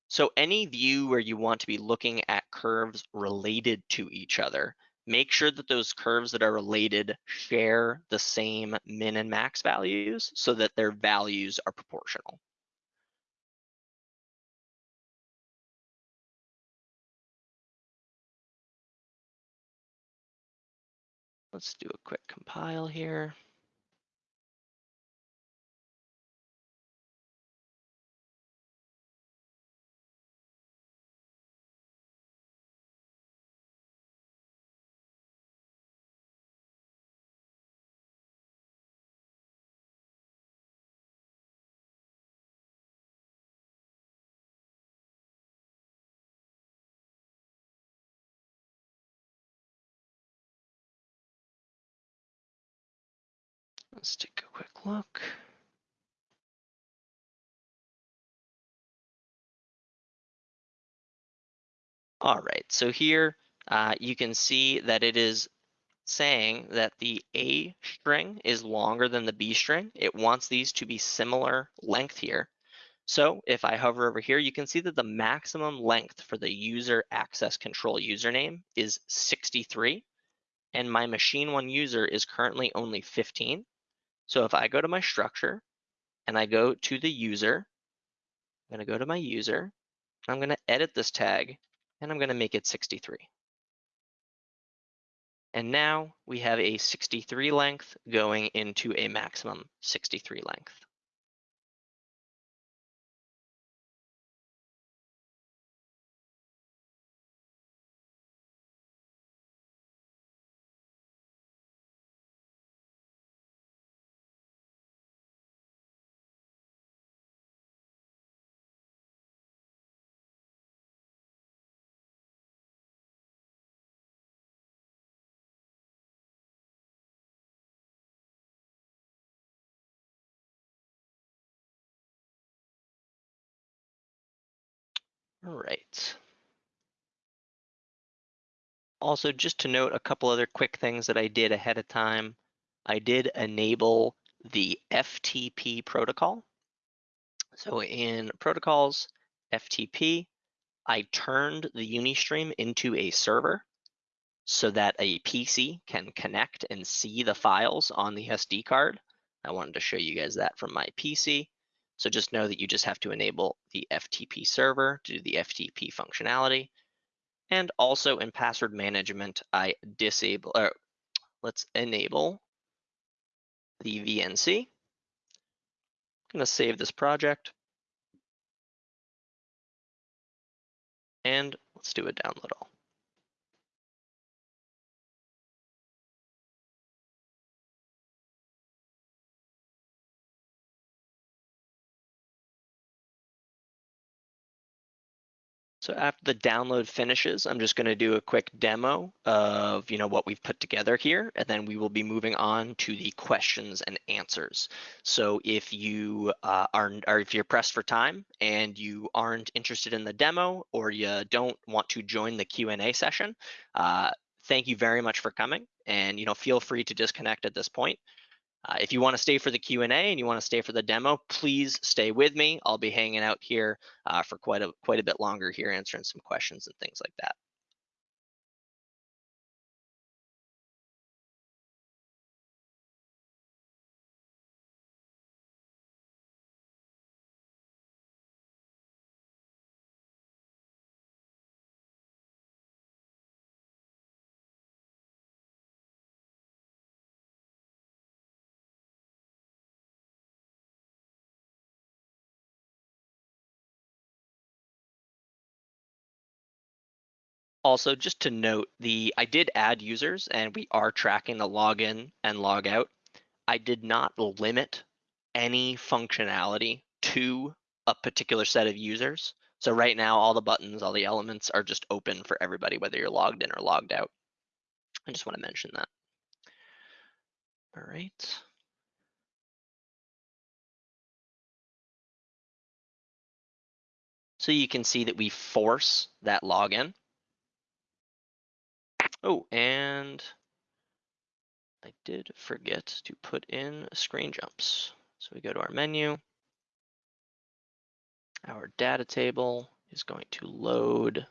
So any view where you want to be looking at curves related to each other, make sure that those curves that are related share the same min and max values so that their values are proportional. Let's do a quick compile here. Let's take a quick look. All right, so here uh, you can see that it is saying that the A string is longer than the B string. It wants these to be similar length here. So if I hover over here, you can see that the maximum length for the user access control username is 63, and my machine one user is currently only 15. So if I go to my structure and I go to the user, I'm gonna go to my user, I'm gonna edit this tag and I'm gonna make it 63. And now we have a 63 length going into a maximum 63 length. All right. Also, just to note a couple other quick things that I did ahead of time. I did enable the FTP protocol. So in protocols, FTP, I turned the Unistream into a server so that a PC can connect and see the files on the SD card. I wanted to show you guys that from my PC. So just know that you just have to enable the FTP server to do the FTP functionality. And also in password management, I disable, or let's enable the VNC. I'm gonna save this project. And let's do a download all. So after the download finishes, I'm just going to do a quick demo of you know what we've put together here, and then we will be moving on to the questions and answers. So if you uh, are, or if you're pressed for time and you aren't interested in the demo or you don't want to join the Q&A session, uh, thank you very much for coming, and you know feel free to disconnect at this point. Uh, if you want to stay for the Q&A and you want to stay for the demo, please stay with me. I'll be hanging out here uh, for quite a, quite a bit longer here, answering some questions and things like that. Also, just to note, the I did add users and we are tracking the login and log out. I did not limit any functionality to a particular set of users. So right now, all the buttons, all the elements are just open for everybody, whether you're logged in or logged out. I just want to mention that. All right. So you can see that we force that login. Oh, and I did forget to put in screen jumps. So we go to our menu. Our data table is going to load.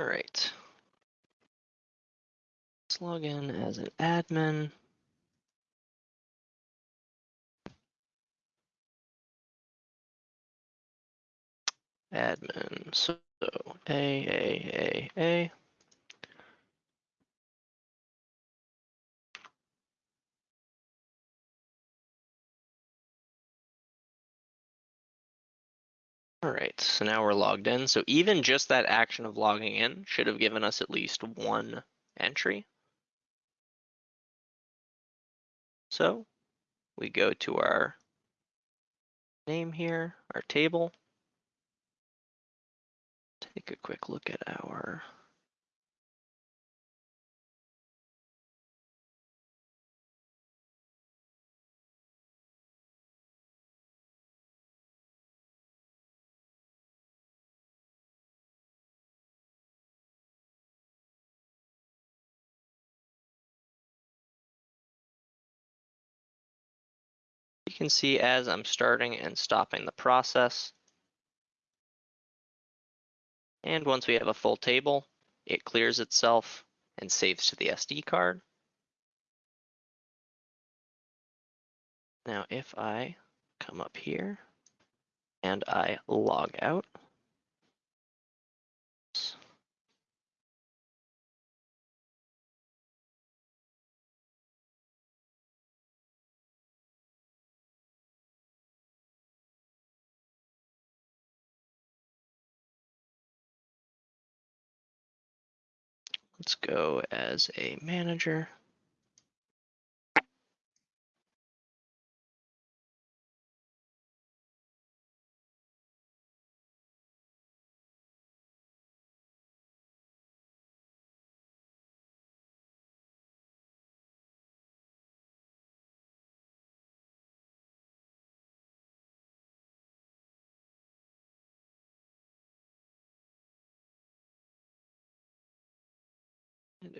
All right. Let's log in as an admin. Admin, so A, A, A, A. All right, so now we're logged in. So even just that action of logging in should have given us at least one entry. So we go to our name here, our table. Take a quick look at our can see as I'm starting and stopping the process. And once we have a full table, it clears itself and saves to the SD card. Now, if I come up here and I log out, let's go as a manager.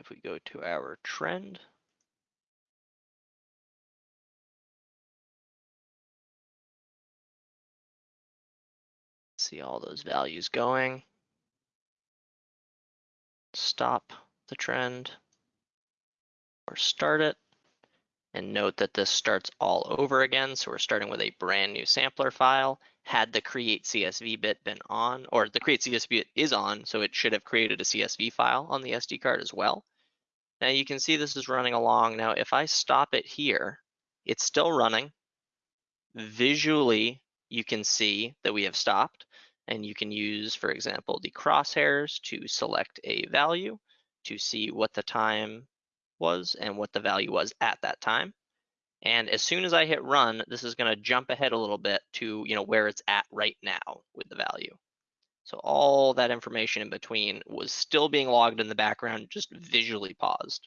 If we go to our trend, see all those values going. Stop the trend or start it. And note that this starts all over again. So we're starting with a brand new sampler file. Had the create CSV bit been on, or the create CSV bit is on, so it should have created a CSV file on the SD card as well. Now you can see this is running along. Now if I stop it here, it's still running. Visually, you can see that we have stopped and you can use, for example, the crosshairs to select a value to see what the time was and what the value was at that time. And as soon as I hit run, this is gonna jump ahead a little bit to you know where it's at right now with the value. So all that information in between was still being logged in the background, just visually paused.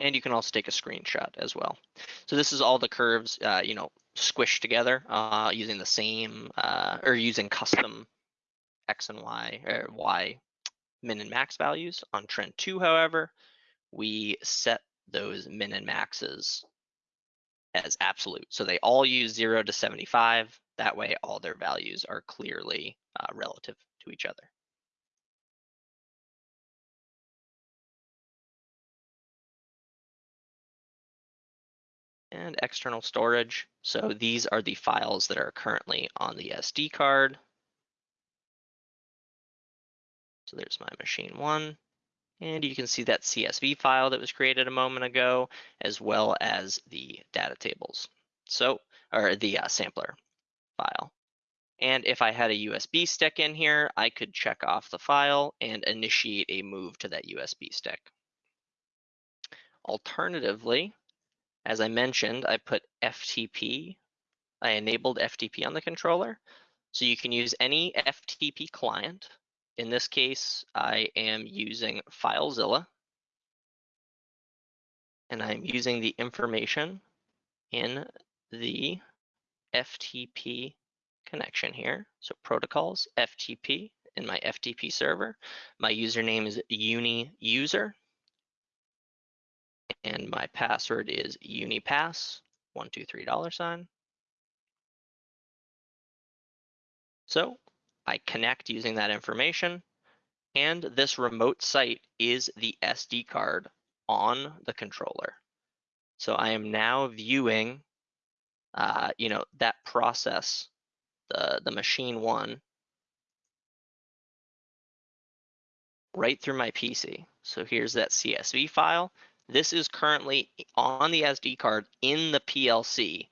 And you can also take a screenshot as well. So this is all the curves, uh, you know, squished together uh, using the same uh, or using custom X and Y or Y min and max values. On trend two, however, we set those min and maxes as absolute. So they all use zero to 75. That way all their values are clearly uh, relative to each other. And external storage. So these are the files that are currently on the SD card. So there's my machine one. And you can see that CSV file that was created a moment ago, as well as the data tables. So, or the uh, sampler file. And if I had a USB stick in here, I could check off the file and initiate a move to that USB stick. Alternatively, as I mentioned, I put FTP, I enabled FTP on the controller. So you can use any FTP client in this case, I am using FileZilla. And I'm using the information in the FTP connection here. So protocols, FTP in my FTP server. My username is uniuser. And my password is unipass, one, two, three dollar sign. So I connect using that information and this remote site is the SD card on the controller. So I am now viewing, uh, you know, that process, the, the machine one, right through my PC. So here's that CSV file. This is currently on the SD card in the PLC,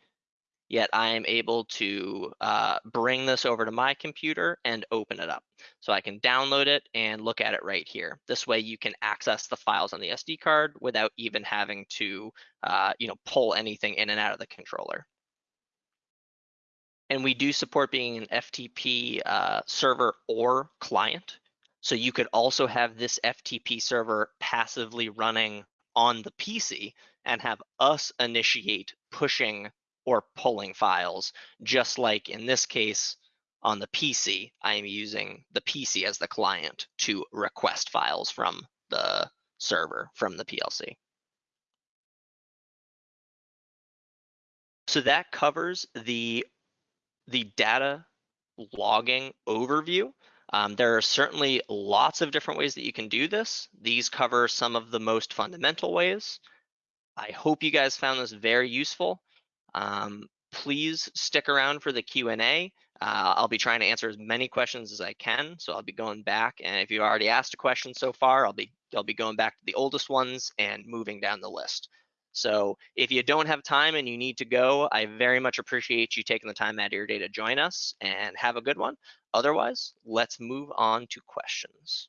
yet I am able to uh, bring this over to my computer and open it up. So I can download it and look at it right here. This way you can access the files on the SD card without even having to uh, you know, pull anything in and out of the controller. And we do support being an FTP uh, server or client. So you could also have this FTP server passively running on the PC and have us initiate pushing or pulling files, just like in this case on the PC, I am using the PC as the client to request files from the server from the PLC. So that covers the, the data logging overview. Um, there are certainly lots of different ways that you can do this. These cover some of the most fundamental ways. I hope you guys found this very useful. Um, please stick around for the Q&A. Uh, I'll be trying to answer as many questions as I can. So I'll be going back. And if you've already asked a question so far, I'll be, I'll be going back to the oldest ones and moving down the list. So if you don't have time and you need to go, I very much appreciate you taking the time out of your day to join us and have a good one. Otherwise, let's move on to questions.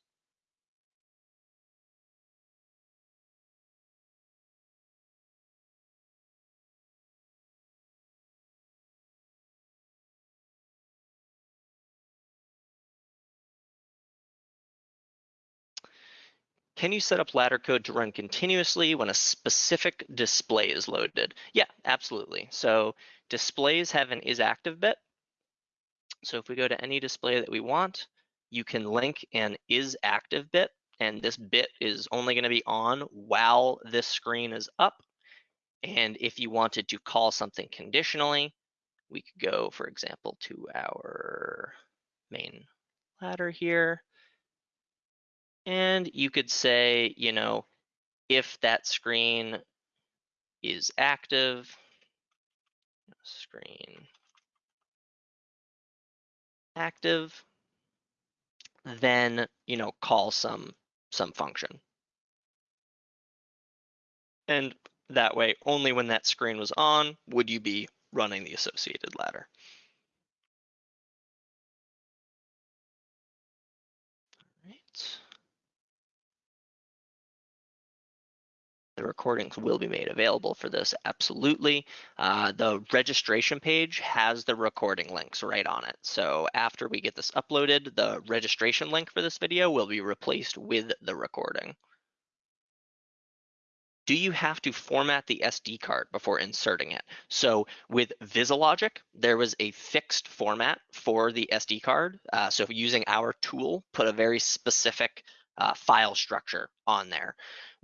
Can you set up ladder code to run continuously when a specific display is loaded? Yeah, absolutely. So displays have an is active bit. So if we go to any display that we want, you can link an is active bit, and this bit is only gonna be on while this screen is up. And if you wanted to call something conditionally, we could go, for example, to our main ladder here. And you could say, you know, if that screen is active, screen active, then, you know, call some, some function. And that way, only when that screen was on would you be running the associated ladder. The recordings will be made available for this, absolutely. Uh, the registration page has the recording links right on it. So after we get this uploaded, the registration link for this video will be replaced with the recording. Do you have to format the SD card before inserting it? So with VisiLogic, there was a fixed format for the SD card. Uh, so using our tool, put a very specific uh, file structure on there.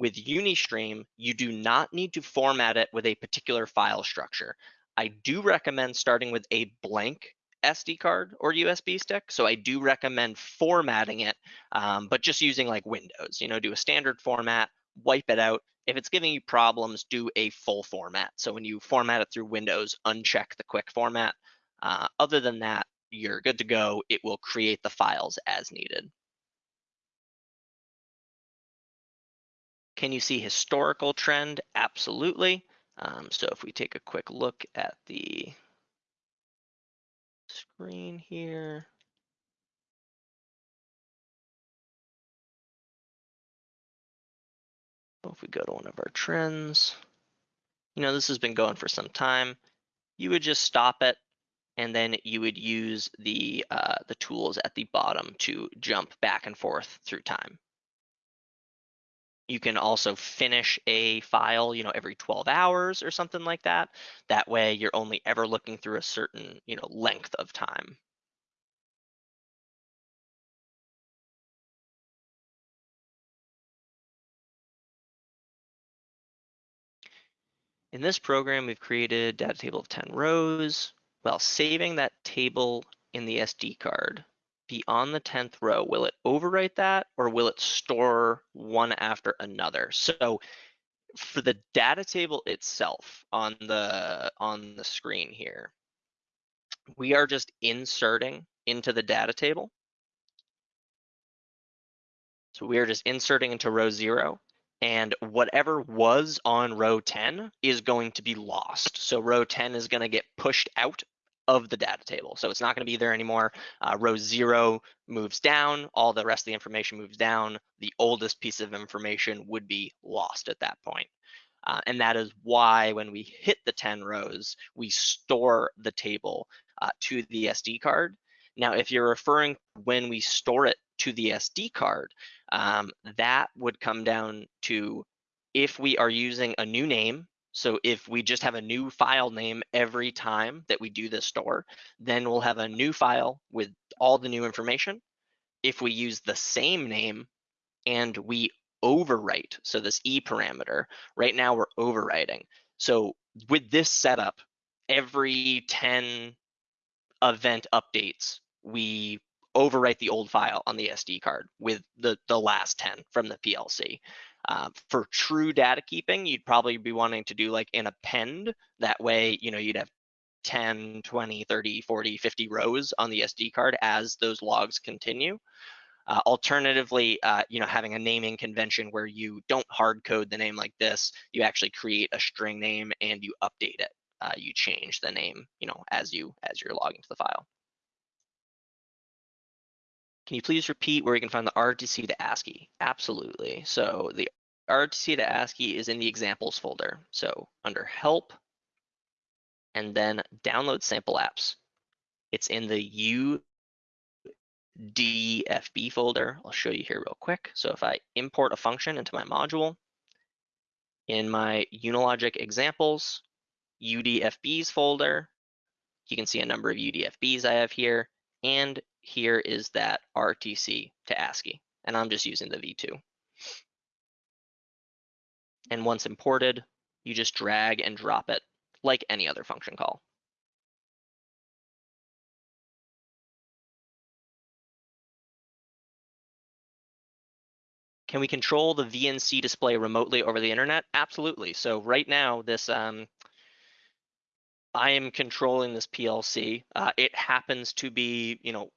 With Unistream, you do not need to format it with a particular file structure. I do recommend starting with a blank SD card or USB stick. So I do recommend formatting it, um, but just using like Windows, you know, do a standard format, wipe it out. If it's giving you problems, do a full format. So when you format it through Windows, uncheck the quick format. Uh, other than that, you're good to go. It will create the files as needed. Can you see historical trend? Absolutely. Um, so if we take a quick look at the screen here. If we go to one of our trends, you know, this has been going for some time. You would just stop it and then you would use the uh, the tools at the bottom to jump back and forth through time. You can also finish a file, you know, every 12 hours or something like that. That way you're only ever looking through a certain, you know, length of time. In this program, we've created a data table of 10 rows while saving that table in the SD card be on the 10th row, will it overwrite that or will it store one after another? So for the data table itself on the on the screen here, we are just inserting into the data table. So we are just inserting into row zero and whatever was on row 10 is going to be lost. So row 10 is going to get pushed out of the data table. So it's not going to be there anymore. Uh, row zero moves down, all the rest of the information moves down. The oldest piece of information would be lost at that point. Uh, and that is why when we hit the 10 rows, we store the table uh, to the SD card. Now, if you're referring when we store it to the SD card, um, that would come down to if we are using a new name so if we just have a new file name every time that we do this store, then we'll have a new file with all the new information. If we use the same name and we overwrite, so this E parameter, right now we're overwriting. So with this setup, every 10 event updates, we overwrite the old file on the SD card with the, the last 10 from the PLC. Um, for true data keeping, you'd probably be wanting to do like an append. That way, you know, you'd have 10, 20, 30, 40, 50 rows on the SD card as those logs continue. Uh, alternatively, uh, you know, having a naming convention where you don't hard code the name like this, you actually create a string name and you update it. Uh, you change the name, you know, as you as you're logging to the file. Can you please repeat where you can find the RTC to ASCII? Absolutely. So the RTC to ASCII is in the examples folder. So under help and then download sample apps. It's in the UDFB folder. I'll show you here real quick. So if I import a function into my module, in my Unilogic examples, UDFBs folder, you can see a number of UDFBs I have here, and here is that RTC to ASCII, and I'm just using the V2. And once imported, you just drag and drop it like any other function call. Can we control the VNC display remotely over the internet? Absolutely. So right now, this um, I am controlling this PLC. Uh, it happens to be, you know,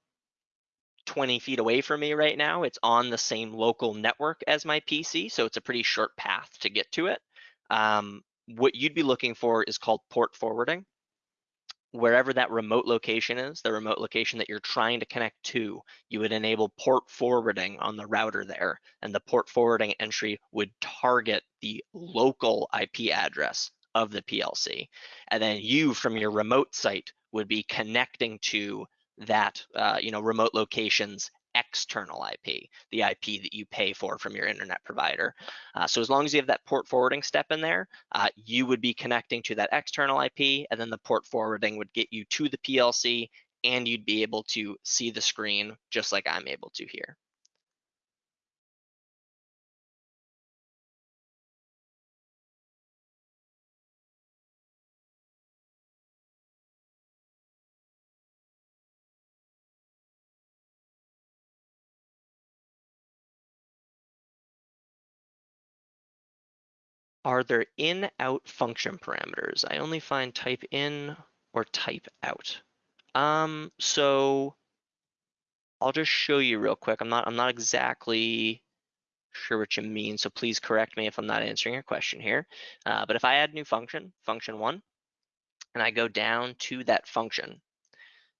20 feet away from me right now. It's on the same local network as my PC, so it's a pretty short path to get to it. Um, what you'd be looking for is called port forwarding. Wherever that remote location is, the remote location that you're trying to connect to, you would enable port forwarding on the router there, and the port forwarding entry would target the local IP address of the PLC. And then you from your remote site would be connecting to that uh, you know remote locations external IP, the IP that you pay for from your internet provider. Uh, so as long as you have that port forwarding step in there, uh, you would be connecting to that external IP and then the port forwarding would get you to the PLC and you'd be able to see the screen just like I'm able to here. Are there in out function parameters? I only find type in or type out. Um, so I'll just show you real quick. I'm not I'm not exactly sure what you mean, so please correct me if I'm not answering your question here. Uh, but if I add new function, function one, and I go down to that function,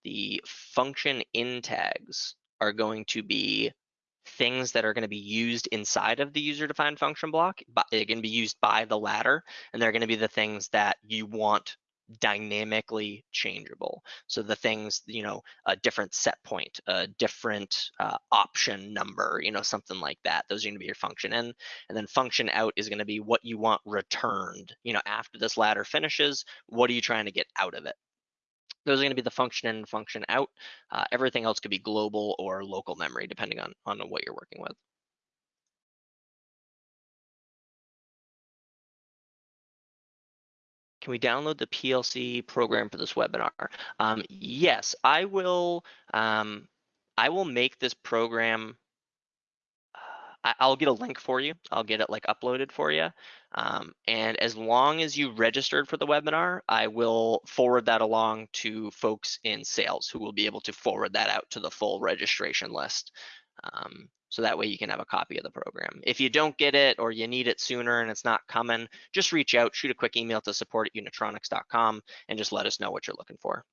the function in tags are going to be things that are going to be used inside of the user defined function block. But going to be used by the ladder, and they're going to be the things that you want dynamically changeable. So the things, you know, a different set point, a different uh, option number, you know, something like that. Those are going to be your function in. And then function out is going to be what you want returned. You know, after this ladder finishes, what are you trying to get out of it? Those are going to be the function in function out. Uh, everything else could be global or local memory, depending on, on what you're working with. Can we download the PLC program for this webinar? Um, yes, I will. Um, I will make this program I, will get a link for you. I'll get it like uploaded for you. Um, and as long as you registered for the webinar, I will forward that along to folks in sales who will be able to forward that out to the full registration list. Um, so that way you can have a copy of the program. If you don't get it or you need it sooner and it's not coming, just reach out, shoot a quick email to support at unitronics.com and just let us know what you're looking for.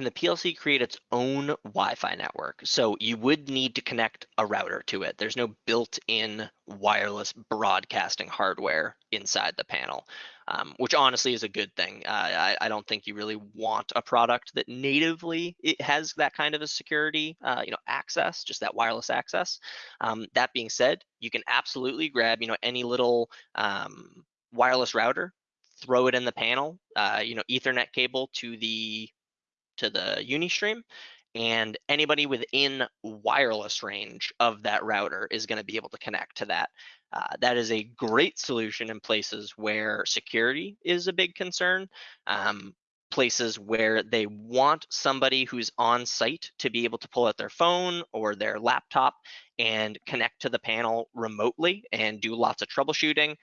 Can the PLC create its own Wi-Fi network? So you would need to connect a router to it. There's no built-in wireless broadcasting hardware inside the panel, um, which honestly is a good thing. Uh, I, I, don't think you really want a product that natively it has that kind of a security, uh, you know, access, just that wireless access. Um, that being said, you can absolutely grab, you know, any little um, wireless router, throw it in the panel, uh, you know, Ethernet cable to the to the Unistream and anybody within wireless range of that router is going to be able to connect to that. Uh, that is a great solution in places where security is a big concern, um, places where they want somebody who's on site to be able to pull out their phone or their laptop and connect to the panel remotely and do lots of troubleshooting,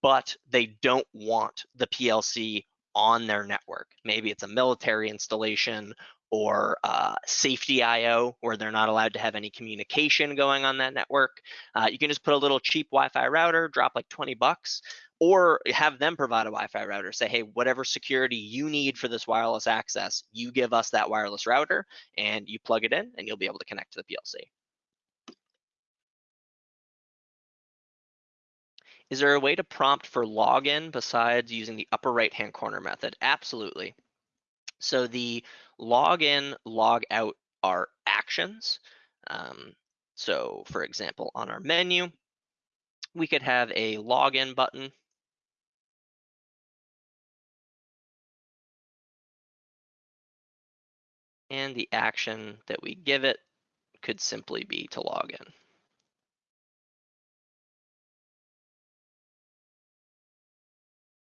but they don't want the PLC on their network. Maybe it's a military installation or uh, safety IO where they're not allowed to have any communication going on that network. Uh, you can just put a little cheap Wi-Fi router, drop like 20 bucks, or have them provide a Wi-Fi router. Say, hey, whatever security you need for this wireless access, you give us that wireless router and you plug it in and you'll be able to connect to the PLC. Is there a way to prompt for login besides using the upper right hand corner method? Absolutely. So the login, log out are actions. Um, so for example, on our menu, we could have a login button. And the action that we give it could simply be to log in.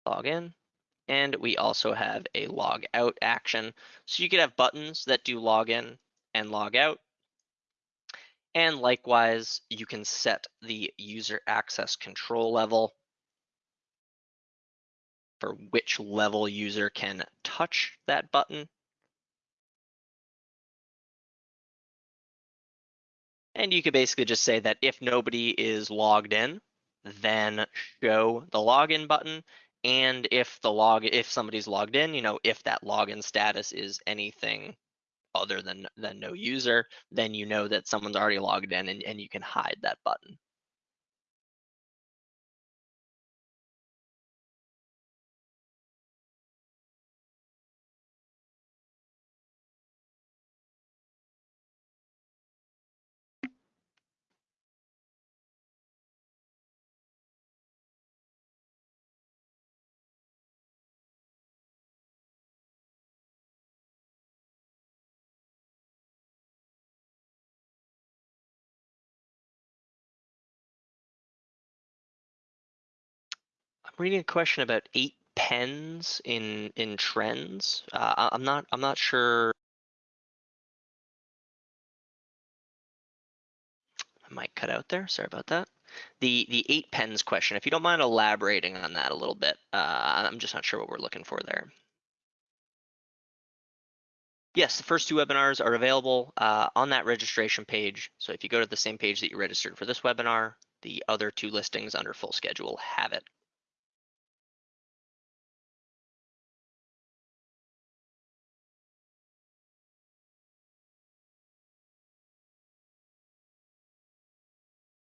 Log in. And we also have a log out action. So you could have buttons that do log in and log out. And likewise, you can set the user access control level for which level user can touch that button. And you could basically just say that if nobody is logged in, then show the login button and if the log if somebody's logged in you know if that login status is anything other than than no user then you know that someone's already logged in and, and you can hide that button reading a question about eight pens in in trends. Uh, I'm not I'm not sure. I might cut out there. Sorry about that. The the eight pens question. If you don't mind elaborating on that a little bit, uh, I'm just not sure what we're looking for there. Yes, the first two webinars are available uh, on that registration page. So if you go to the same page that you registered for this webinar, the other two listings under full schedule have it.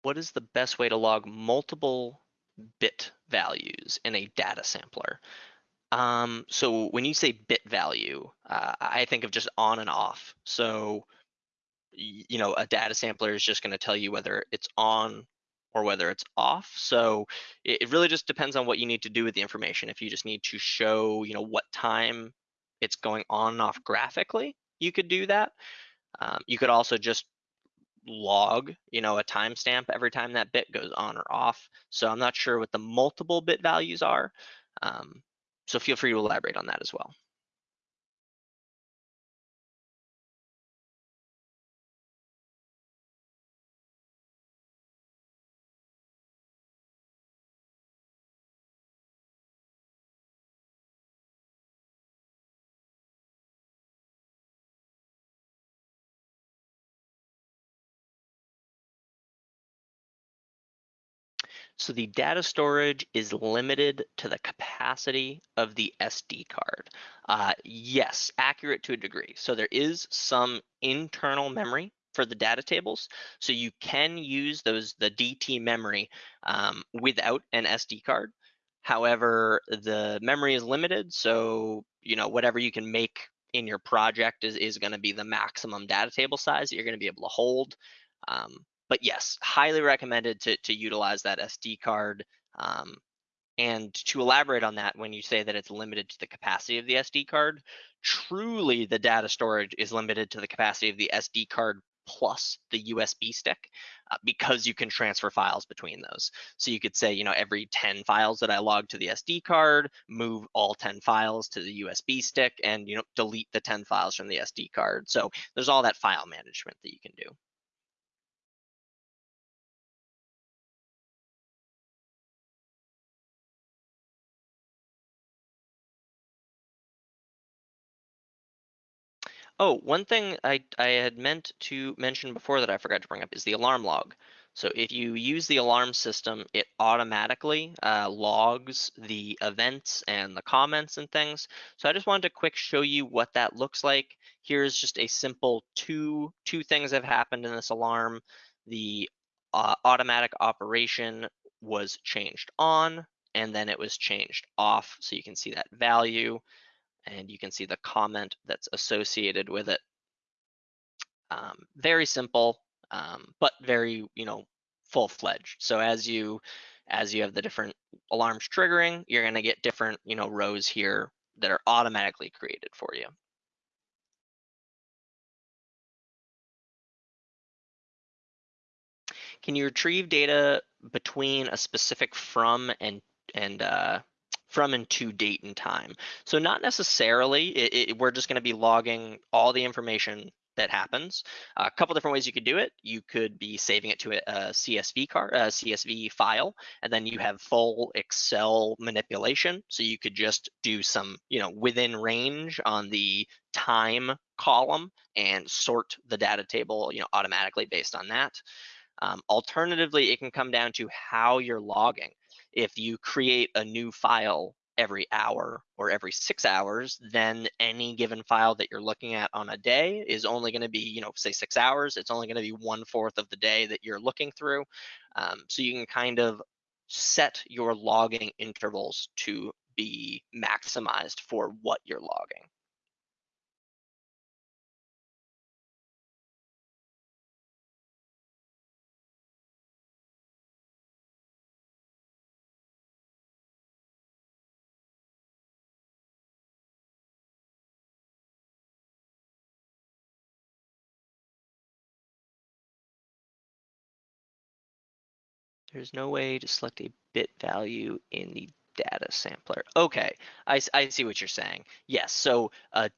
What is the best way to log multiple bit values in a data sampler? Um, so when you say bit value, uh, I think of just on and off. So, you know, a data sampler is just going to tell you whether it's on or whether it's off. So it, it really just depends on what you need to do with the information. If you just need to show, you know, what time it's going on and off graphically, you could do that. Um, you could also just log, you know, a timestamp every time that bit goes on or off. So I'm not sure what the multiple bit values are. Um, so feel free to elaborate on that as well. So the data storage is limited to the capacity of the SD card. Uh, yes, accurate to a degree. So there is some internal memory for the data tables. So you can use those the DT memory um, without an SD card. However, the memory is limited. So, you know, whatever you can make in your project is, is going to be the maximum data table size that you're going to be able to hold. Um, but yes, highly recommended to, to utilize that SD card. Um, and to elaborate on that, when you say that it's limited to the capacity of the SD card, truly the data storage is limited to the capacity of the SD card plus the USB stick uh, because you can transfer files between those. So you could say, you know, every 10 files that I log to the SD card, move all 10 files to the USB stick and, you know, delete the 10 files from the SD card. So there's all that file management that you can do. Oh, one thing I, I had meant to mention before that I forgot to bring up is the alarm log. So if you use the alarm system, it automatically uh, logs the events and the comments and things. So I just wanted to quick show you what that looks like. Here's just a simple two, two things have happened in this alarm. The uh, automatic operation was changed on and then it was changed off. So you can see that value and you can see the comment that's associated with it. Um, very simple, um, but very, you know, full-fledged. So as you as you have the different alarms triggering, you're going to get different, you know, rows here that are automatically created for you. Can you retrieve data between a specific from and and uh, from and to date and time. So not necessarily, it, it, we're just gonna be logging all the information that happens. A couple different ways you could do it. You could be saving it to a, a CSV card, a CSV file, and then you have full Excel manipulation. So you could just do some, you know, within range on the time column and sort the data table, you know, automatically based on that. Um, alternatively, it can come down to how you're logging if you create a new file every hour or every six hours, then any given file that you're looking at on a day is only going to be, you know, say six hours. It's only going to be one fourth of the day that you're looking through. Um, so you can kind of set your logging intervals to be maximized for what you're logging. There's no way to select a bit value in the data sampler. Okay, I, I see what you're saying. Yes, so uh,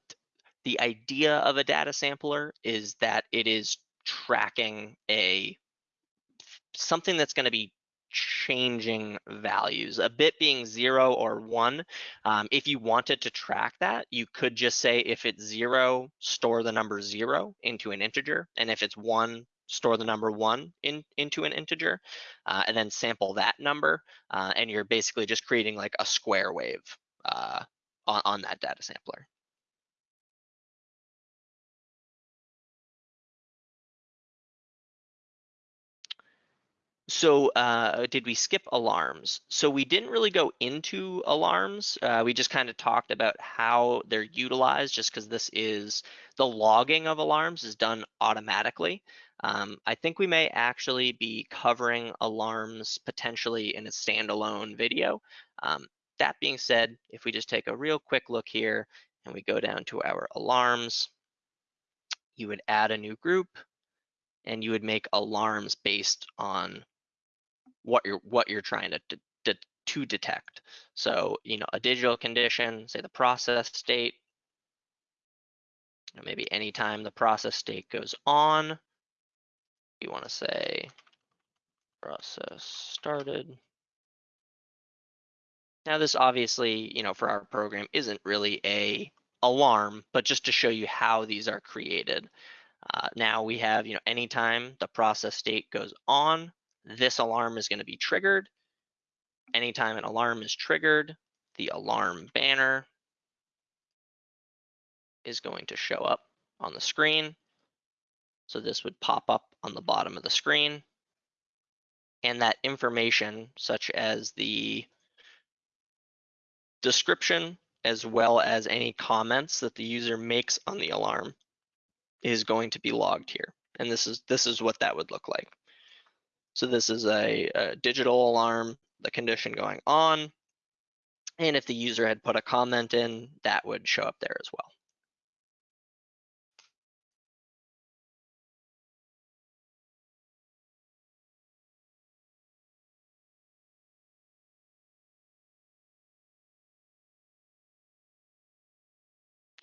the idea of a data sampler is that it is tracking a something that's going to be changing values, a bit being zero or one. Um, if you wanted to track that, you could just say if it's zero, store the number zero into an integer. And if it's one, store the number one in, into an integer, uh, and then sample that number. Uh, and you're basically just creating like a square wave uh, on, on that data sampler. So uh, did we skip alarms? So we didn't really go into alarms. Uh, we just kind of talked about how they're utilized just because this is the logging of alarms is done automatically. Um, I think we may actually be covering alarms potentially in a standalone video. Um, that being said, if we just take a real quick look here and we go down to our alarms, you would add a new group and you would make alarms based on what you're what you're trying to, to, to detect. So, you know, a digital condition, say the process state, you know, maybe anytime the process state goes on, you want to say process started. Now this obviously, you know, for our program isn't really a alarm, but just to show you how these are created. Uh, now we have, you know, anytime the process state goes on, this alarm is going to be triggered. Anytime an alarm is triggered, the alarm banner is going to show up on the screen. So this would pop up on the bottom of the screen. And that information, such as the description, as well as any comments that the user makes on the alarm, is going to be logged here. And this is this is what that would look like. So this is a, a digital alarm, the condition going on. And if the user had put a comment in, that would show up there as well.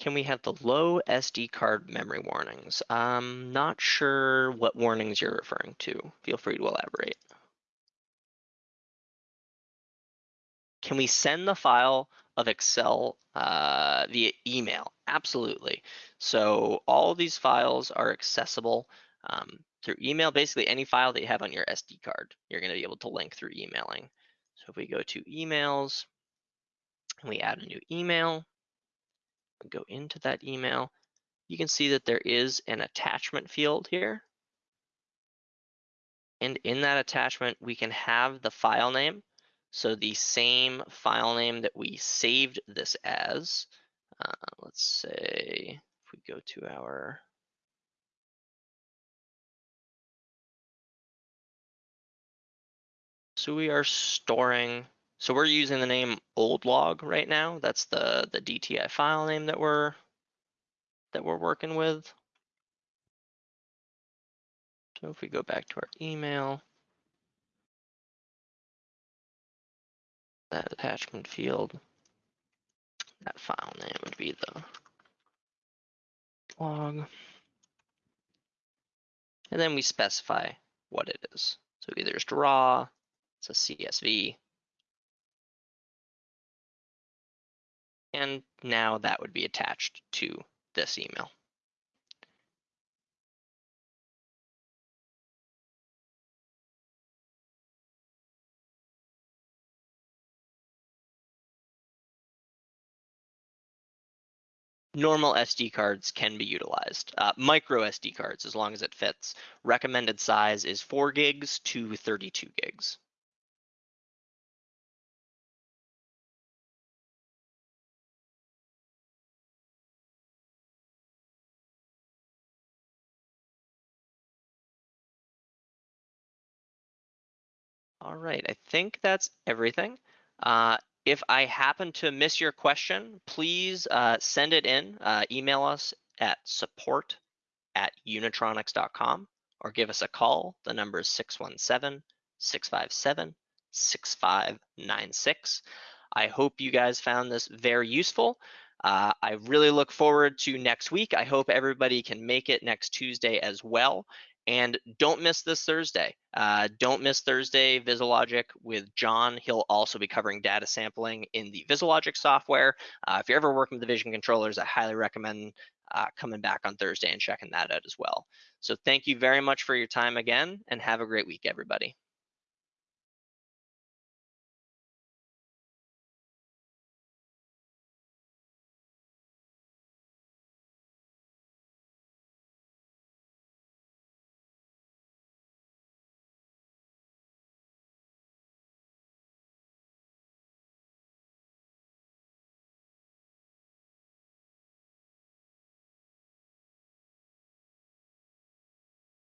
Can we have the low SD card memory warnings? I'm not sure what warnings you're referring to. Feel free to elaborate. Can we send the file of Excel uh, via email? Absolutely. So all these files are accessible um, through email. Basically, any file that you have on your SD card, you're going to be able to link through emailing. So if we go to emails and we add a new email, go into that email, you can see that there is an attachment field here. And in that attachment, we can have the file name. So the same file name that we saved this as, uh, let's say if we go to our So we are storing so we're using the name old log right now. That's the, the DTI file name that we're that we're working with. So if we go back to our email, that attachment field, that file name would be the log. And then we specify what it is. So either it's raw, it's a CSV, And now that would be attached to this email. normal SD cards can be utilized. Uh, micro SD cards, as long as it fits. Recommended size is 4 gigs to 32 gigs. All right, I think that's everything. Uh, if I happen to miss your question, please uh, send it in, uh, email us at support at unitronics.com or give us a call. The number is 617 657 6596. I hope you guys found this very useful. Uh, I really look forward to next week. I hope everybody can make it next Tuesday as well. And don't miss this Thursday. Uh, don't miss Thursday VisiLogic with John. He'll also be covering data sampling in the VisiLogic software. Uh, if you're ever working with the vision controllers, I highly recommend uh, coming back on Thursday and checking that out as well. So thank you very much for your time again and have a great week, everybody.